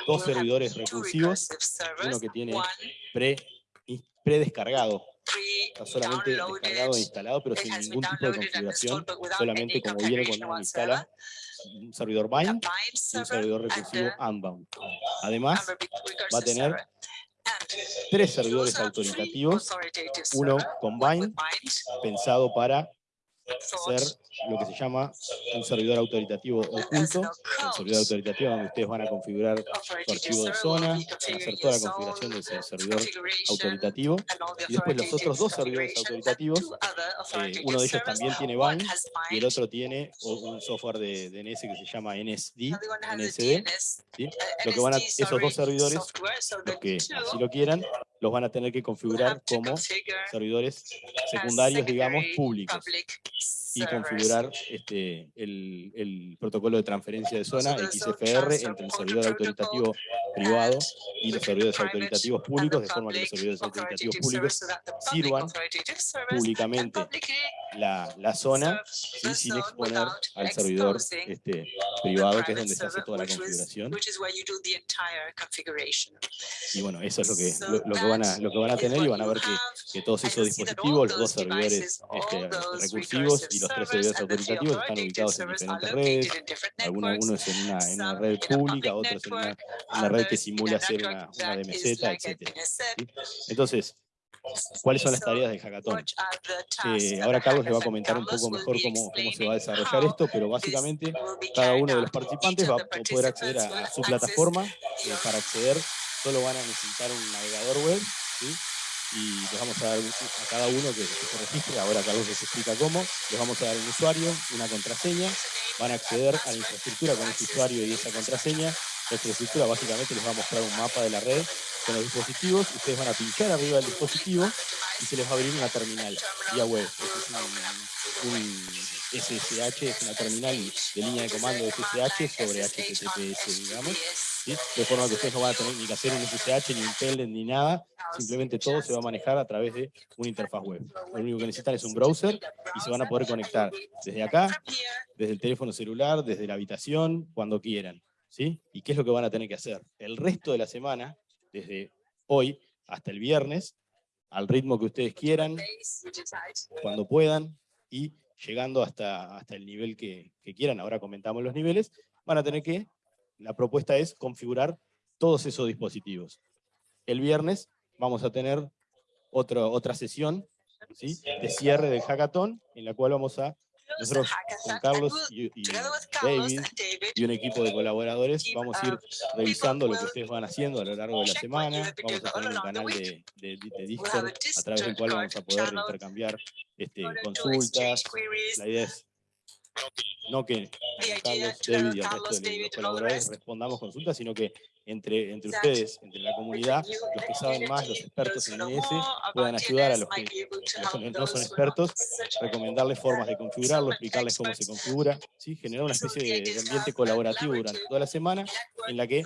dos servidores recursivos, uno que tiene pre, predescargado. está solamente descargado e instalado, pero sin ningún tipo de configuración, solamente como viene cuando uno instala un servidor bind y un servidor recursivo unbound. Además, va a tener tres servidores autoritativos, uno con bind, pensado para ser lo que se llama un servidor autoritativo oculto, un servidor autoritativo donde ustedes van a configurar su archivo de zona, van a hacer toda la configuración de ese servidor autoritativo, y después los otros dos servidores autoritativos, eh, uno de ellos también tiene bind, y el otro tiene un software de DNS que se llama NSD, NSD ¿sí? lo que van a, esos dos servidores, los que así lo quieran, los van a tener que configurar como servidores secundarios, digamos, públicos y configurar este, el, el, protocolo de transferencia de zona XFR entre el servidor autoritativo privado y los servidores autoritativos públicos, de forma que los servidores autoritativos públicos sirvan públicamente la, la zona sin exponer al servidor este, privado, que es donde se hace toda la configuración. Y bueno, eso es lo que, lo, que, van, a, lo que van a tener y van a ver que, que todos esos dispositivos, los dos servidores este, recursivos y los tres servidores autoritativos están ubicados en diferentes redes, algunos en una, en una red pública, otros en una, una red que simula ser una, una DMZ, etc. Entonces, ¿Cuáles son las tareas del hackathon? Eh, ahora Carlos le va a comentar un poco mejor cómo, cómo se va a desarrollar esto, pero básicamente cada uno de los participantes va a poder acceder a, su plataforma. Eh, para acceder solo van a necesitar un navegador web, y les vamos a dar a cada uno que, se registre, ahora Carlos les explica cómo, les vamos a dar un usuario, una contraseña, van a acceder a la infraestructura con ese usuario y esa contraseña, la infraestructura básicamente les va a mostrar un mapa de la red con los dispositivos, ustedes van a pinchar arriba del dispositivo y se les va a abrir una terminal vía web. SSH, es una terminal de línea de comando de SSH sobre HTTPS, digamos. De forma que ustedes no van a tener ni que hacer un SSH, ni un ni nada. Simplemente todo se va a manejar a través de una interfaz web. Lo único que necesitan es un browser y se van a poder conectar desde acá, desde el teléfono celular, desde la habitación, cuando quieran. ¿Sí? ¿Y qué es lo que van a tener que hacer? El resto de la semana desde hoy hasta el viernes, al ritmo que ustedes quieran, cuando puedan, y llegando hasta, hasta el nivel que, quieran, ahora comentamos los niveles, van a tener que, la propuesta es configurar todos esos dispositivos. El viernes vamos a tener otra sesión de cierre del hackathon, en la cual vamos a nosotros con Carlos y, David y un equipo de colaboradores vamos a ir revisando lo que ustedes van haciendo a lo largo de la semana. Vamos a tener un canal de, de, Discord a través del cual vamos a poder intercambiar este, consultas. La idea es no que Carlos, David y el resto de los colaboradores respondamos consultas, sino que entre, entre ustedes, entre la comunidad, los que saben más, los expertos en IS, puedan ayudar a los que no son, expertos, recomendarles formas de configurarlo, explicarles cómo se configura, ¿sí? generar una especie de, ambiente colaborativo durante toda la semana en la que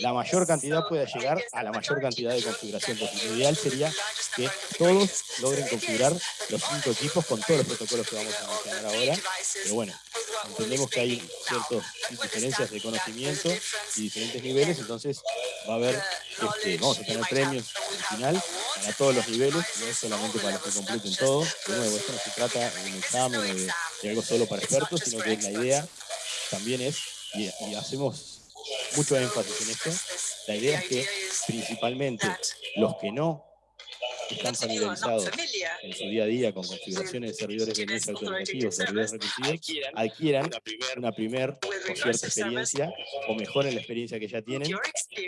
la mayor cantidad pueda llegar a la mayor cantidad de configuración Lo ideal sería que todos logren configurar los cinco equipos con todos los protocolos que vamos a mencionar ahora, pero bueno, entendemos que hay ciertas diferencias de conocimiento y diferentes niveles, entonces va a haber, este, vamos a tener premios al final para todos los niveles, no es solamente para los que completen todo, de nuevo, esto no se trata de un examen o de, algo solo para expertos, sino que la idea también es, y, y hacemos mucho énfasis en esto, la idea es que principalmente los que no están familiarizados en su día a día con configuraciones de servidores de mesa autoritativos, servidores recursivos, adquieran una primer o cierta experiencia o mejoren la experiencia que ya tienen,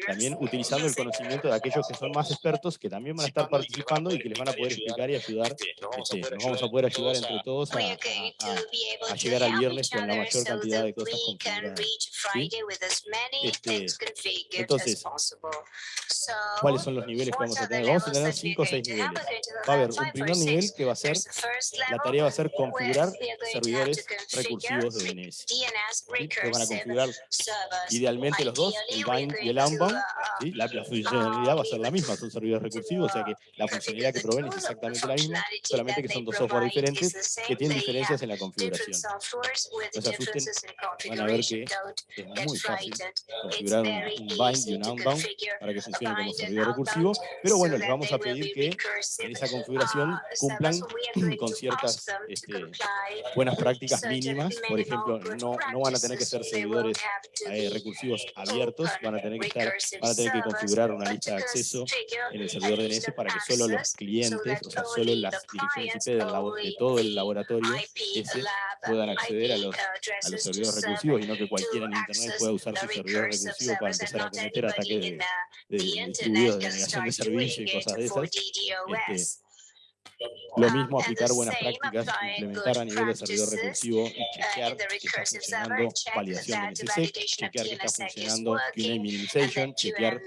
también utilizando el conocimiento de aquellos que son más expertos, que también van a estar participando y que les van a poder explicar y ayudar, este, nos vamos a poder ayudar entre todos a, a, llegar al viernes con la mayor cantidad de cosas configuradas. Este, entonces, ¿cuáles son los niveles que vamos a tener? Vamos a tener 5 o 6 niveles. Va a haber un primer nivel que va a ser, la tarea va a ser configurar servidores recursivos de DNS. Que van a configurar idealmente los dos, el bind y el unbound. La, funcionalidad va a ser la misma, son servidores recursivos, o sea que la funcionalidad que proveen es exactamente la misma, solamente que son dos software diferentes que tienen diferencias en la configuración. No se asusten, van a ver que es muy fácil configurar un, bind y un unbound para que funcione como servidor recursivo, pero bueno, les vamos a pedir que en esa configuración cumplan <clears throat> con ciertas este, buenas prácticas mínimas. Por ejemplo, no, no van a tener que ser servidores eh, recursivos abiertos, van a, tener que estar, van a tener que configurar una lista de acceso en el servidor DNS para que solo los clientes, o sea, solo las direcciones IP de todo el laboratorio ese puedan acceder a los, a los servidores recursivos y no que cualquiera en Internet pueda usar su servidor recursivo para empezar a cometer ataques de, de, distribuidos de negación de servicio y cosas de esas. Este, lo mismo aplicar buenas prácticas, implementar a nivel de servidor recursivo y chequear que está funcionando validación de NSSEC, chequear que está funcionando QA minimization, chequear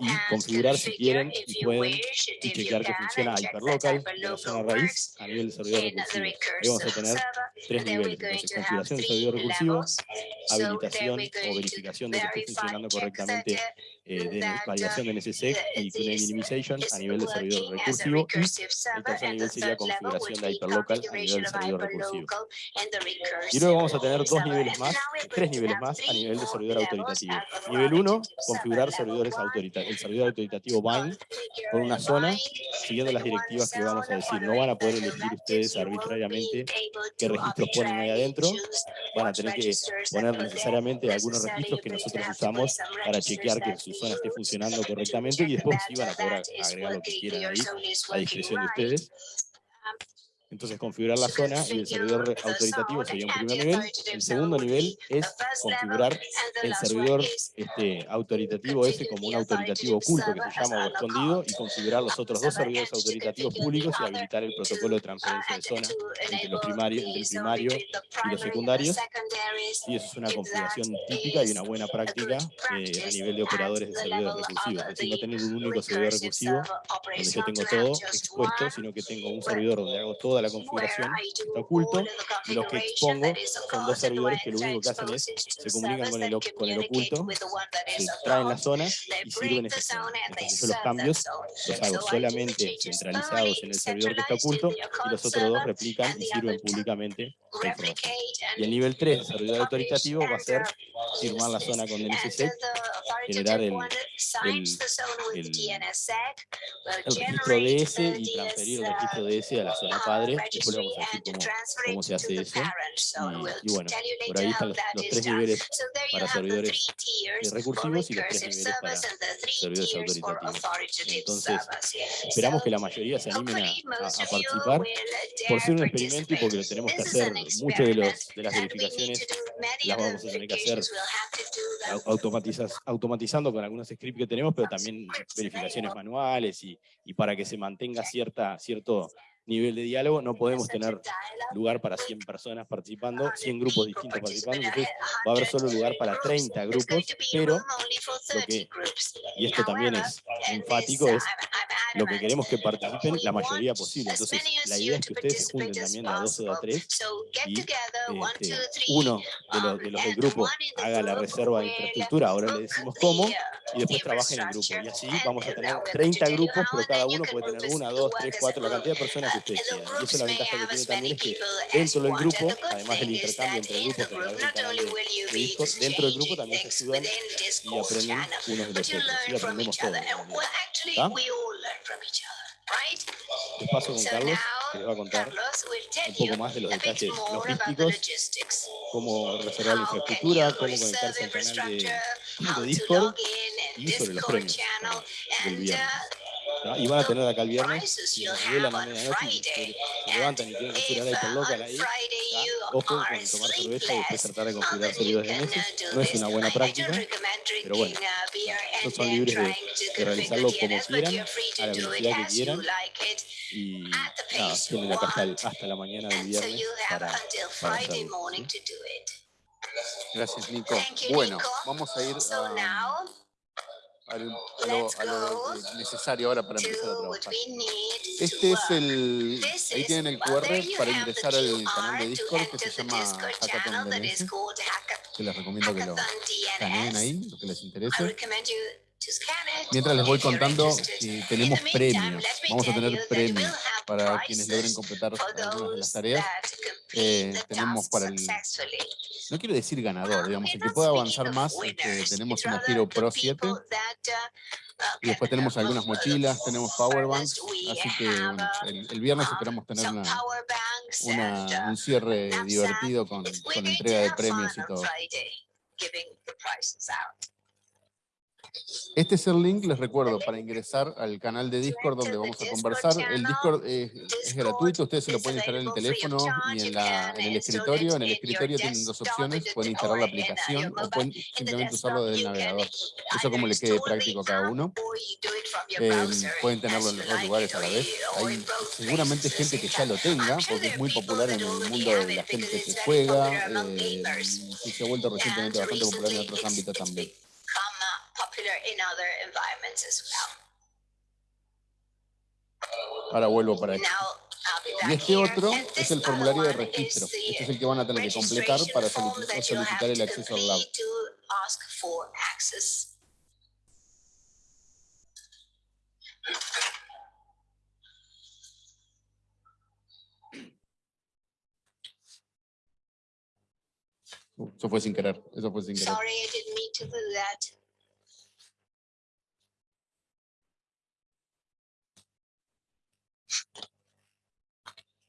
y configurar si quieren y pueden y chequear que funciona hyperlocal, la zona raíz a nivel de servidor recursivo. Ahí vamos a tener tres niveles. Entonces, configuración de servidor recursivo, habilitación o verificación de que esté funcionando correctamente eh, de validación de NSSEC y Tune Minimization a nivel de servidor recursivo y el tercer nivel sería configuración de hyperlocal a nivel de servidor recursivo. Y luego vamos a tener dos niveles más, tres niveles más a nivel de servidor autoritativo. Nivel 1, configurar servidores autoritativos, el servidor autoritativo bind por una zona siguiendo las directivas que vamos a decir. No van a poder elegir ustedes arbitrariamente qué registros ponen ahí adentro, van a tener que poner necesariamente algunos registros que nosotros usamos para chequear que su zona esté funcionando correctamente y después sí van a poder agregar lo que quieran ahí a discreción de ustedes. Entonces configurar la zona y el servidor autoritativo sería un primer nivel. El segundo nivel es configurar el servidor este, autoritativo ese como un autoritativo oculto que se llama o escondido y configurar los otros dos servidores autoritativos públicos y habilitar el protocolo de transferencia de zona entre, los primarios, entre el primario y los secundarios. Y eso es una configuración típica y una buena práctica eh, a nivel de operadores de servidores recursivos. Es decir, no tener un único servidor recursivo donde yo tengo todo expuesto, sino que tengo un servidor donde hago toda la configuración está oculto, y los que expongo son dos servidores que lo único que hacen es, se comunican con el, con el oculto, se traen la zona y sirven esa zona. Entonces yo los cambios los hago solamente centralizados en el servidor que está oculto, y los otros dos replican y sirven públicamente. Y el nivel 3, servidor autoritativo, va a ser firmar la zona con DNSSEC, generar el, el, el, el registro DS y transferir el registro DS a la zona padre después vamos a decir cómo, se hace eso. Y, bueno, por ahí están los, tres niveles para servidores recursivos y los tres niveles para servidores autoritativos. Entonces, esperamos que la mayoría se animen a, participar por ser un experimento y porque lo tenemos que hacer. Muchas de, los, de las verificaciones las vamos a tener que hacer automatizando con algunos scripts que tenemos, pero también verificaciones manuales y, y para que se mantenga cierta, cierto nivel de diálogo, no podemos tener lugar para 100 personas participando, 100 grupos distintos participando, entonces va a haber solo lugar para 30 grupos, pero lo que, y esto también es enfático, es lo que queremos que participen la mayoría posible. Entonces, la idea es que ustedes se junten también a dos o a tres y este, uno de los, de los del grupo haga la reserva de infraestructura, ahora le decimos cómo, y después trabajen en grupo. Y así vamos a tener 30 grupos, pero cada uno puede tener una, dos, tres, cuatro, la cantidad de personas que quieran. Y eso es la ventaja que tiene también es que dentro del grupo, además del intercambio entre grupos que través del de, Discord, dentro del grupo también se ayudan y aprenden unos de los otros. Y aprendemos todos. ¿Está? Les paso con Carlos, que les va a contar un poco más de los detalles logísticos, cómo reservar la infraestructura, cómo conectarse al canal de, de Discord y sobre los premios del viernes. Y van a tener acá el viernes, si se vuelan a medianoche, se, se levantan y tienen que hacer la hiperlocal ahí, ojo con tomar cerveza y después tratar de configurar servidores de meses. No es una buena práctica, pero bueno, no son libres de, de realizarlo como quieran, a la velocidad que quieran. Y nada, tienen acá hasta, hasta la mañana del viernes para, para hacerlo. Gracias, Nico. Bueno, vamos a ir a a lo, necesario ahora para empezar a trabajar. Este es el, ahí tienen el QR para ingresar al canal de Discord que se llama Hackathon DNS, que les recomiendo que lo escaneen ahí, lo que les interese. Mientras les voy contando que tenemos premios, vamos a tener premios para quienes logren completar algunas de las tareas. Eh, tenemos para el, no quiero decir ganador, digamos, el que pueda avanzar más, este, tenemos una Hero Pro 7, y después tenemos algunas mochilas, tenemos powerbanks, así que el, viernes esperamos tener una, un cierre divertido con, con entrega de premios y todo. Este es el link, les recuerdo, para ingresar al canal de Discord donde vamos a conversar. El Discord es, gratuito, ustedes se lo pueden instalar en el teléfono y en, el escritorio. En el escritorio tienen dos opciones, pueden instalar la aplicación o pueden simplemente usarlo desde el navegador. Eso como le quede práctico a cada uno. Eh, pueden tenerlo en los dos lugares a la vez. Hay seguramente gente que ya lo tenga, porque es muy popular en el mundo de la gente que juega. Eh, y se ha vuelto recientemente bastante popular en otros ámbitos también. Ahora vuelvo para esto. Y este otro es el formulario de registro. Este es el que van a tener que completar para solicitar, solicitar el acceso al lab. Eso fue sin querer, eso fue sin querer. Sorry, I didn't mean to do that.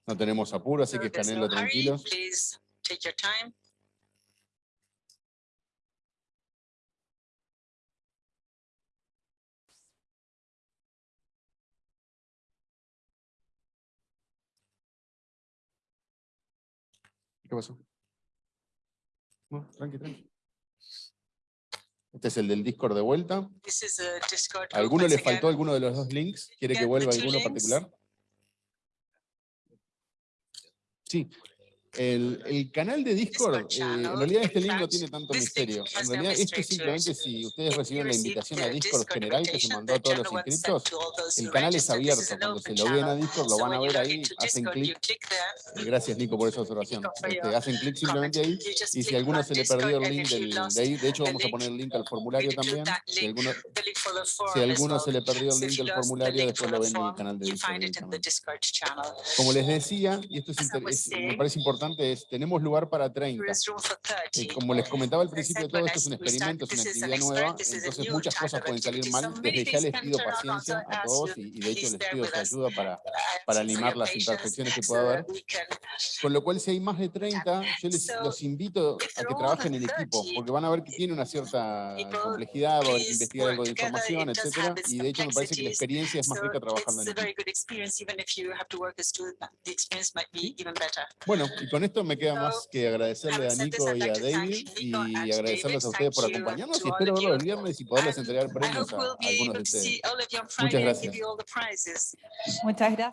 No tenemos apuro, así que escaneenlo tranquilos. ¿Qué pasó? No, tranqui, tranqui. Este es el del Discord de vuelta. This is a Discord. ¿A group ¿Alguno le faltó alguno de los dos links? ¿Quiere que vuelva alguno particular? Sí. El, el canal de Discord, eh, en realidad este in link no tiene tanto misterio. En realidad esto simplemente si ustedes reciben la invitación a Discord general que se mandó a todos los inscritos, el canal es abierto. Cuando se lo ven a. Discord lo van a ver ahí, hacen clic. Gracias Nico por esa observación. Este, hacen clic simplemente ahí y si a alguno se le perdió el link del, de ahí, de hecho vamos a poner el link al formulario también. Si link, alguno, si a alguno se le perdió el link del formulario, después lo ven en el canal de Discord. Como les decía, y esto es, es- me parece importante, es tenemos lugar para 30. There is room for Eh, 30. como les comentaba al principio todo, esto es un experimento, es una actividad nueva, entonces muchas cosas pueden salir mal. Desde ya les pido paciencia a todos y, y de hecho les pido su ayuda para, para limar las imperfecciones que pueda haber. Con lo cual, si hay más de 30, yo les, los invito a que trabajen en equipo, 30, porque van a ver que tiene una cierta complejidad, va a haber que investigar algo de información, etcétera, y de hecho me parece que la experiencia es más rica trabajando en equipo. Bueno, y con esto me queda más que agradecerle a Nico y a David y agradecerles a ustedes por acompañarnos y espero verlos el viernes y poderles entregar I premios a, algunos de ustedes. Muchas gracias. give you all the prizes. Muchas gracias.